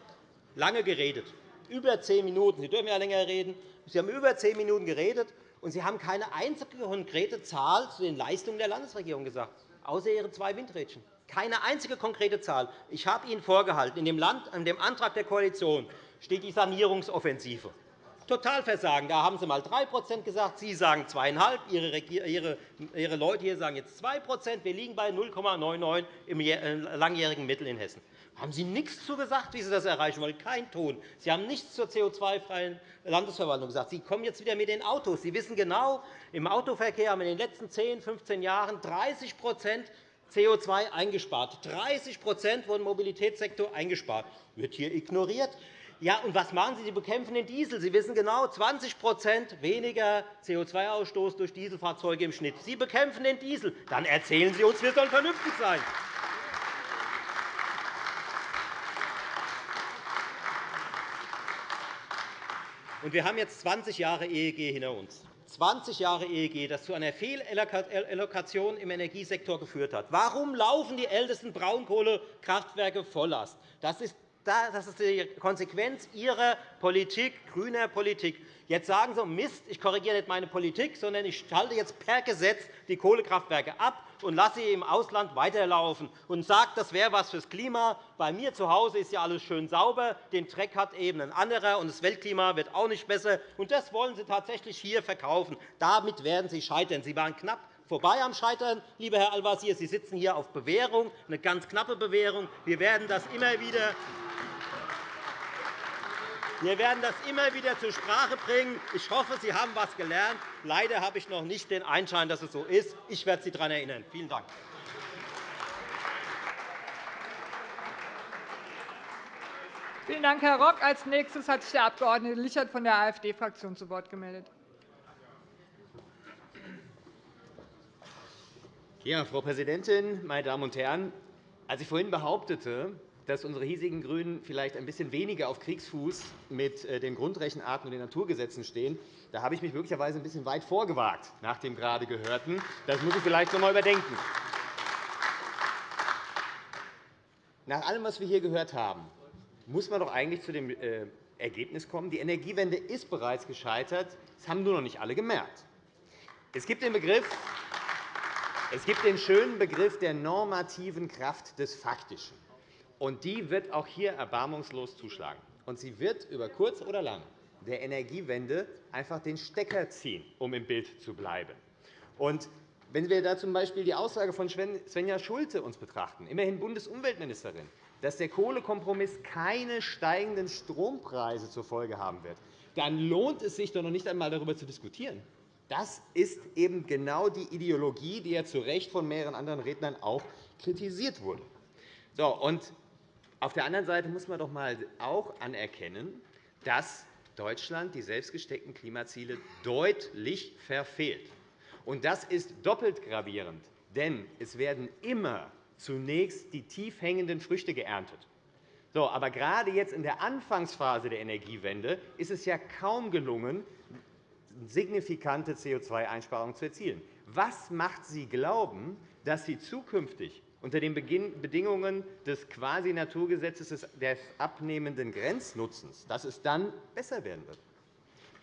lange geredet, über zehn Minuten. Sie dürfen ja länger reden. Sie haben über zehn Minuten geredet, und Sie haben keine einzige konkrete Zahl zu den Leistungen der Landesregierung gesagt außer Ihre zwei Windrädchen. Keine einzige konkrete Zahl. Ich habe Ihnen vorgehalten, in dem, Land, in dem Antrag der Koalition steht die Sanierungsoffensive. Totalversagen. Da haben Sie einmal 3% gesagt, Sie sagen 2,5 Ihre, Leute hier sagen jetzt 2% Wir liegen bei 0,99 im äh, langjährigen Mittel in Hessen. Haben Sie nichts zu gesagt, wie Sie das erreichen wollen? Kein Ton. Sie haben nichts zur CO2-freien Landesverwaltung gesagt. Sie kommen jetzt wieder mit den Autos. Sie wissen genau, im Autoverkehr haben wir in den letzten 10, 15 Jahren 30% CO2 eingespart. 30% wurden im Mobilitätssektor eingespart. Das wird hier ignoriert. Ja, und was machen Sie? Sie bekämpfen den Diesel. Sie wissen genau, 20% weniger CO2-Ausstoß durch Dieselfahrzeuge im Schnitt. Sie bekämpfen den Diesel. Dann erzählen Sie uns, wir sollen vernünftig sein. Wir haben jetzt 20 Jahre EEG hinter uns. 20 Jahre EEG, das zu einer Fehlallokation im Energiesektor geführt hat. Warum laufen die ältesten Braunkohlekraftwerke Volllast? Das ist das ist die Konsequenz Ihrer Politik, grüner Politik. Jetzt sagen Sie, Mist, ich korrigiere nicht meine Politik, sondern ich schalte jetzt per Gesetz die Kohlekraftwerke ab und lasse sie im Ausland weiterlaufen und sage, das wäre etwas fürs Klima. Bei mir zu Hause ist ja alles schön sauber, den Dreck hat eben ein anderer, und das Weltklima wird auch nicht besser. Und das wollen Sie tatsächlich hier verkaufen. Damit werden Sie scheitern. Sie waren knapp vorbei am Scheitern, lieber Herr Al-Wazir. Sie sitzen hier auf Bewährung, eine ganz knappe Bewährung. Wir werden das immer wieder Wir werden das immer wieder zur Sprache bringen. Ich hoffe, Sie haben etwas gelernt. Leider habe ich noch nicht den Einschein, dass es so ist. Ich werde Sie daran erinnern. Vielen Dank. Vielen Dank, Herr Rock. Als nächstes hat sich der Abg. Lichert von der AfD-Fraktion zu Wort gemeldet. Ja, Frau Präsidentin, meine Damen und Herren! Als ich vorhin behauptete, dass unsere hiesigen GRÜNEN vielleicht ein bisschen weniger auf Kriegsfuß mit äh, den Grundrechenarten und den Naturgesetzen stehen, da habe ich mich möglicherweise ein bisschen weit vorgewagt nach dem gerade Gehörten. Das muss ich vielleicht noch einmal überdenken. Nach allem, was wir hier gehört haben, muss man doch eigentlich zu dem äh, Ergebnis kommen, die Energiewende ist bereits gescheitert. Das haben nur noch nicht alle gemerkt. Es gibt den Begriff es gibt den schönen Begriff der normativen Kraft des Faktischen. Und die wird auch hier erbarmungslos zuschlagen. Und sie wird über kurz oder lang der Energiewende einfach den Stecker ziehen, um im Bild zu bleiben. Und wenn wir da z.B. die Aussage von Svenja Schulte uns betrachten, immerhin Bundesumweltministerin, dass der Kohlekompromiss keine steigenden Strompreise zur Folge haben wird, dann lohnt es sich doch noch nicht einmal, darüber zu diskutieren. Das ist eben genau die Ideologie, die ja zu Recht von mehreren anderen Rednern auch kritisiert wurde. So, und auf der anderen Seite muss man doch einmal auch anerkennen, dass Deutschland die selbstgesteckten Klimaziele deutlich verfehlt. Und das ist doppelt gravierend, denn es werden immer zunächst die tief hängenden Früchte geerntet. So, aber gerade jetzt in der Anfangsphase der Energiewende ist es ja kaum gelungen, signifikante CO2-Einsparungen zu erzielen. Was macht Sie glauben, dass Sie zukünftig unter den Bedingungen des Quasi-Naturgesetzes des abnehmenden Grenznutzens, dass es dann besser werden wird?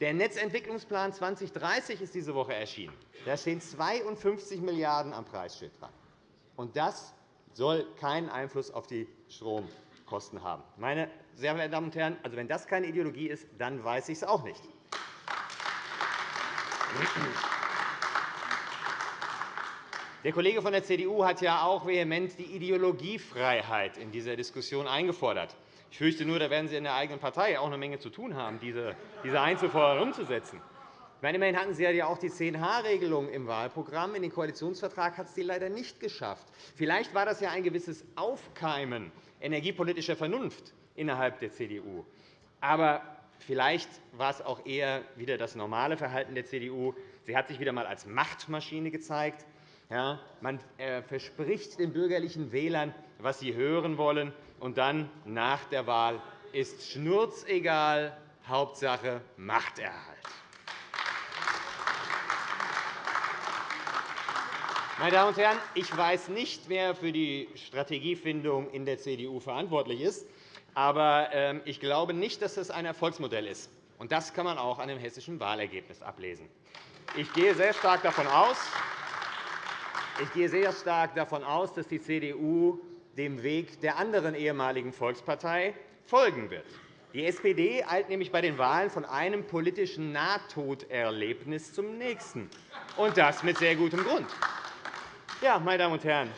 Der Netzentwicklungsplan 2030 ist diese Woche erschienen. Da stehen 52 Milliarden € am Preisschild dran. Und das soll keinen Einfluss auf die Stromkosten haben. Meine sehr verehrten Damen und Herren, also wenn das keine Ideologie ist, dann weiß ich es auch nicht. Der Kollege von der CDU hat ja auch vehement die Ideologiefreiheit in dieser Diskussion eingefordert. Ich fürchte nur, da werden Sie in der eigenen Partei auch eine Menge zu tun haben, diese Einzelforderungen umzusetzen. Immerhin hatten Sie ja auch die 10H-Regelung im Wahlprogramm. In den Koalitionsvertrag hat es die leider nicht geschafft. Vielleicht war das ja ein gewisses Aufkeimen energiepolitischer Vernunft innerhalb der CDU. Aber Vielleicht war es auch eher wieder das normale Verhalten der CDU. Sie hat sich wieder einmal als Machtmaschine gezeigt. Man äh, verspricht den bürgerlichen Wählern, was sie hören wollen, und dann, nach der Wahl, ist schnurzegal, Hauptsache Machterhalt. Meine Damen und Herren, ich weiß nicht, wer für die Strategiefindung in der CDU verantwortlich ist. Aber ähm, ich glaube nicht, dass das ein Erfolgsmodell ist. Und das kann man auch an dem hessischen Wahlergebnis ablesen. Ich gehe sehr stark davon aus, ich gehe sehr stark davon aus, dass die CDU dem Weg der anderen ehemaligen Volkspartei folgen wird. Die SPD eilt nämlich bei den Wahlen von einem politischen Nahtoderlebnis zum nächsten, und das mit sehr gutem Grund. Ja, meine Damen und Herren,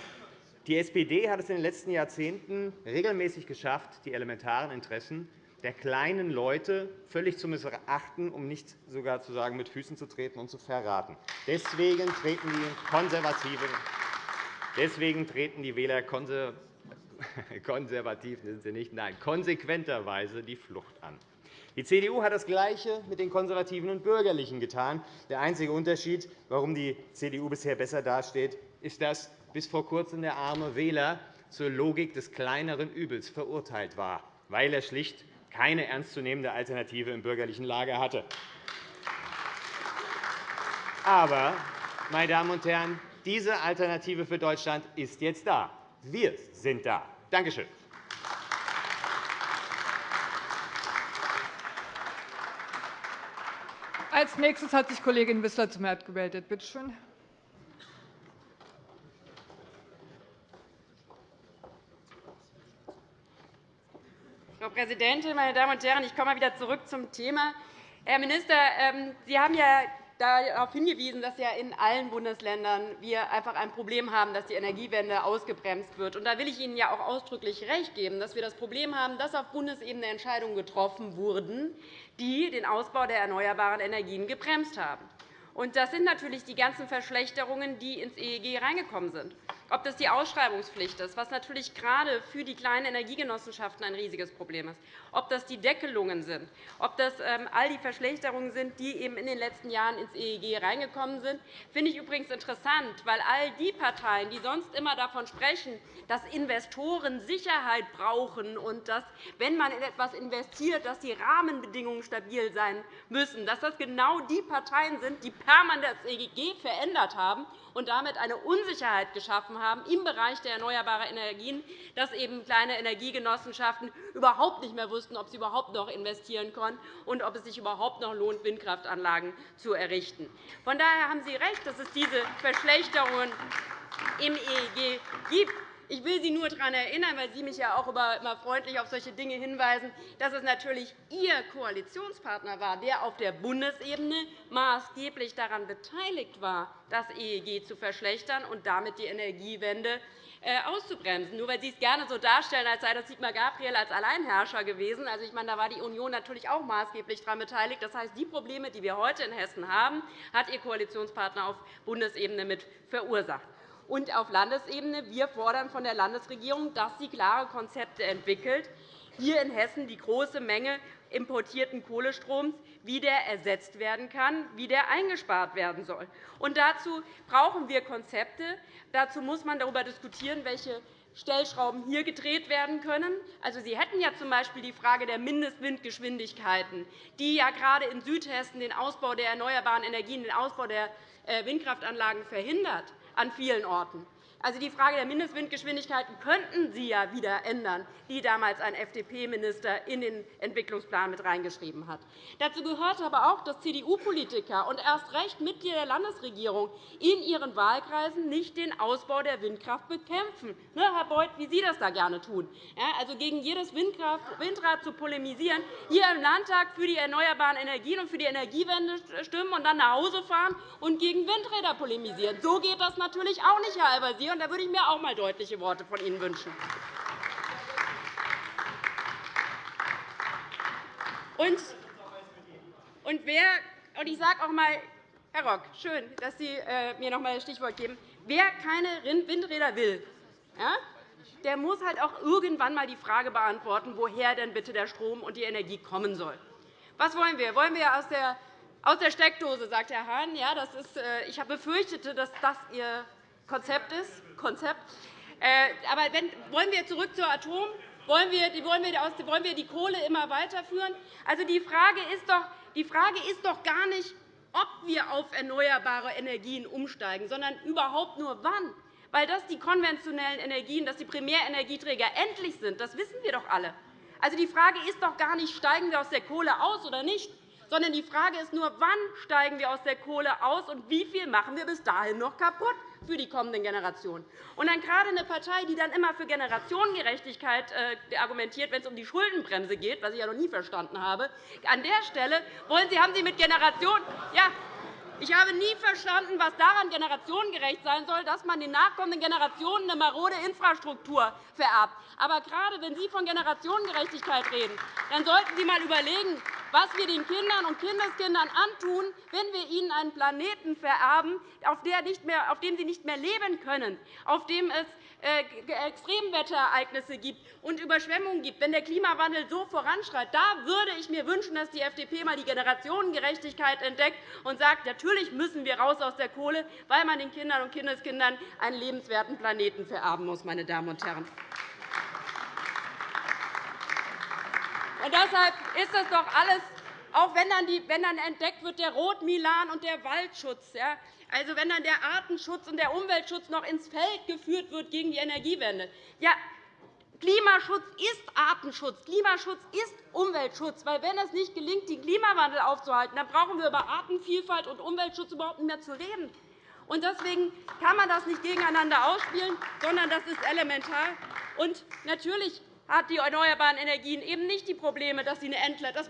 die SPD hat es in den letzten Jahrzehnten regelmäßig geschafft, die elementaren Interessen der kleinen Leute völlig zu missachten, um nicht sogar zu sagen, mit Füßen zu treten und zu verraten. Deswegen treten die Konservativen Deswegen treten die Wähler [laughs] konservativ sind sie nicht, nein, konsequenterweise die Flucht an. Die CDU hat das Gleiche mit den Konservativen und Bürgerlichen getan. Der einzige Unterschied, warum die CDU bisher besser dasteht, ist, dass bis vor kurzem der arme Wähler zur Logik des kleineren Übels verurteilt war, weil er schlicht keine ernstzunehmende Alternative im bürgerlichen Lager hatte. Aber, meine Damen und Herren, diese Alternative für Deutschland ist jetzt da. Wir sind da. Danke schön. Als nächstes hat sich Kollegin Wissler zum Wort gemeldet. Bitte schön. Präsidentin, meine Damen und Herren! Ich komme mal wieder zurück zum Thema. Herr Minister, ähm, Sie haben ja darauf hingewiesen, dass ja in allen Bundesländern wir einfach ein Problem haben, dass die Energiewende ausgebremst wird. Da will ich Ihnen ja auch ausdrücklich recht geben, dass wir das Problem haben, dass auf Bundesebene Entscheidungen getroffen wurden, die den Ausbau der erneuerbaren Energien gebremst haben. Und das sind natürlich die ganzen Verschlechterungen, die ins EEG reingekommen sind ob das die Ausschreibungspflicht ist, was natürlich gerade für die kleinen Energiegenossenschaften ein riesiges Problem ist, ob das die Deckelungen sind, ob das ähm, all die Verschlechterungen sind, die eben in den letzten Jahren ins EEG reingekommen sind, finde ich übrigens interessant, weil all die Parteien, die sonst immer davon sprechen, dass Investoren Sicherheit brauchen und dass, wenn man in etwas investiert, dass die Rahmenbedingungen stabil sein müssen, dass das genau die Parteien sind, die permanent das EEG verändert haben und damit eine Unsicherheit geschaffen haben im Bereich der erneuerbaren Energien, dass eben kleine Energiegenossenschaften überhaupt nicht mehr wussten, ob sie überhaupt noch investieren können und ob es sich überhaupt noch lohnt, Windkraftanlagen zu errichten. Von daher haben Sie recht, dass es diese Verschlechterungen im EEG gibt. Ich will Sie nur daran erinnern, weil Sie mich ja auch immer freundlich auf solche Dinge hinweisen, dass es natürlich Ihr Koalitionspartner war, der auf der Bundesebene maßgeblich daran beteiligt war, das EEG zu verschlechtern und damit die Energiewende äh, auszubremsen. Nur weil Sie es gerne so darstellen, als sei das Sigmar Gabriel als Alleinherrscher gewesen. Also, ich meine, da war die Union natürlich auch maßgeblich daran beteiligt. Das heißt, die Probleme, die wir heute in Hessen haben, hat Ihr Koalitionspartner auf Bundesebene mit verursacht und auf Landesebene. Wir fordern von der Landesregierung, dass sie klare Konzepte entwickelt, hier in Hessen die große Menge importierten Kohlestroms, wie der ersetzt werden kann, wie der eingespart werden soll. Und dazu brauchen wir Konzepte. Dazu muss man darüber diskutieren, welche Stellschrauben hier gedreht werden können. Also, Sie hätten ja z.B. die Frage der Mindestwindgeschwindigkeiten, die ja gerade in Südhessen den Ausbau der erneuerbaren Energien, den Ausbau der äh, Windkraftanlagen verhindert an vielen Orten. Also die Frage der Mindestwindgeschwindigkeiten könnten Sie ja wieder ändern, die damals ein FDP-Minister in den Entwicklungsplan mit reingeschrieben hat. Dazu gehört aber auch, dass CDU-Politiker und erst recht Mitglieder der Landesregierung in ihren Wahlkreisen nicht den Ausbau der Windkraft bekämpfen. Ne, Herr Beuth, wie Sie das da gerne tun. Also gegen jedes Windrad zu polemisieren, hier im Landtag für die erneuerbaren Energien und für die Energiewende stimmen und dann nach Hause fahren und gegen Windräder polemisieren. So geht das natürlich auch nicht, Herr Al-Wazir und da würde ich mir auch einmal deutliche Worte von Ihnen wünschen. Und, wer, und ich sage auch einmal, Herr Rock, schön, dass Sie äh, mir noch einmal das Stichwort geben. Wer keine Windräder will, der muss halt auch irgendwann einmal die Frage beantworten, woher denn bitte der Strom und die Energie kommen soll. Was wollen wir? Wollen wir aus der, aus der Steckdose, sagt Herr Hahn. Ja, das ist, äh, ich befürchtete, dass das Ihr Konzept ist. Konzept. Äh, aber wenn, wollen wir zurück zur Atom? Wollen wir, wollen, wir, wollen wir die Kohle immer weiterführen? Also, die, Frage ist doch, die Frage ist doch gar nicht, ob wir auf erneuerbare Energien umsteigen, sondern überhaupt nur wann. Weil das die konventionellen Energien, dass die Primärenergieträger endlich sind, das wissen wir doch alle. Also, die Frage ist doch gar nicht, steigen wir aus der Kohle aus oder nicht, sondern die Frage ist nur, wann steigen wir aus der Kohle aus und wie viel machen wir bis dahin noch kaputt für die kommenden Generationen. Und dann gerade eine Partei, die dann immer für Generationengerechtigkeit äh, argumentiert, wenn es um die Schuldenbremse geht, was ich ja noch nie verstanden habe, an der Stelle wollen Sie, haben Sie mit Generationen ja, ich habe nie verstanden, was daran generationengerecht sein soll, dass man den nachkommenden Generationen eine marode Infrastruktur vererbt. Aber gerade wenn Sie von Generationengerechtigkeit reden, dann sollten Sie einmal überlegen, was wir den Kindern und Kindeskindern antun, wenn wir ihnen einen Planeten vererben, auf, dem sie nicht mehr leben können, auf dem es Extremwetterereignisse gibt und Überschwemmungen gibt, wenn der Klimawandel so voranschreitet, da würde ich mir wünschen, dass die FDP einmal die Generationengerechtigkeit entdeckt und sagt, natürlich müssen wir raus aus der Kohle, weil man den Kindern und Kindeskindern einen lebenswerten Planeten vererben muss. Meine Damen und Herren. Und deshalb ist das doch alles, auch wenn dann, die, wenn dann entdeckt wird, der Rotmilan und der Waldschutz, ja, also wenn dann der Artenschutz und der Umweltschutz noch ins Feld geführt wird gegen die Energiewende. Ja, Klimaschutz ist Artenschutz, Klimaschutz ist Umweltschutz. Weil wenn es nicht gelingt, den Klimawandel aufzuhalten, dann brauchen wir über Artenvielfalt und Umweltschutz überhaupt nicht mehr zu reden. Und deswegen kann man das nicht gegeneinander ausspielen, sondern das ist elementar. Und natürlich hat die erneuerbaren Energien eben nicht die Probleme, dass,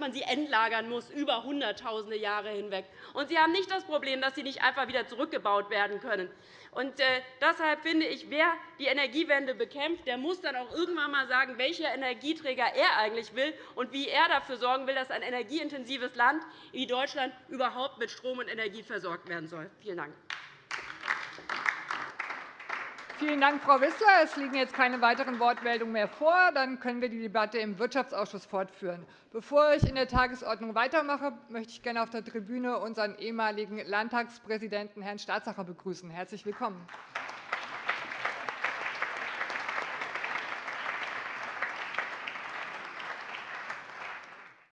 man sie entlagern muss über Hunderttausende Jahre hinweg. Und sie haben nicht das Problem, dass sie nicht einfach wieder zurückgebaut werden können. Und äh, deshalb finde ich, wer die Energiewende bekämpft, der muss dann auch irgendwann einmal sagen, welcher Energieträger er eigentlich will und wie er dafür sorgen will, dass ein energieintensives Land wie Deutschland überhaupt mit Strom und Energie versorgt werden soll. Vielen Dank. Vielen Dank, Frau Wissler. Es liegen jetzt keine weiteren Wortmeldungen mehr vor. Dann können wir die Debatte im Wirtschaftsausschuss fortführen. Bevor ich in der Tagesordnung weitermache, möchte ich gerne auf der Tribüne unseren ehemaligen Landtagspräsidenten, Herrn Staatsacher, begrüßen. Herzlich willkommen.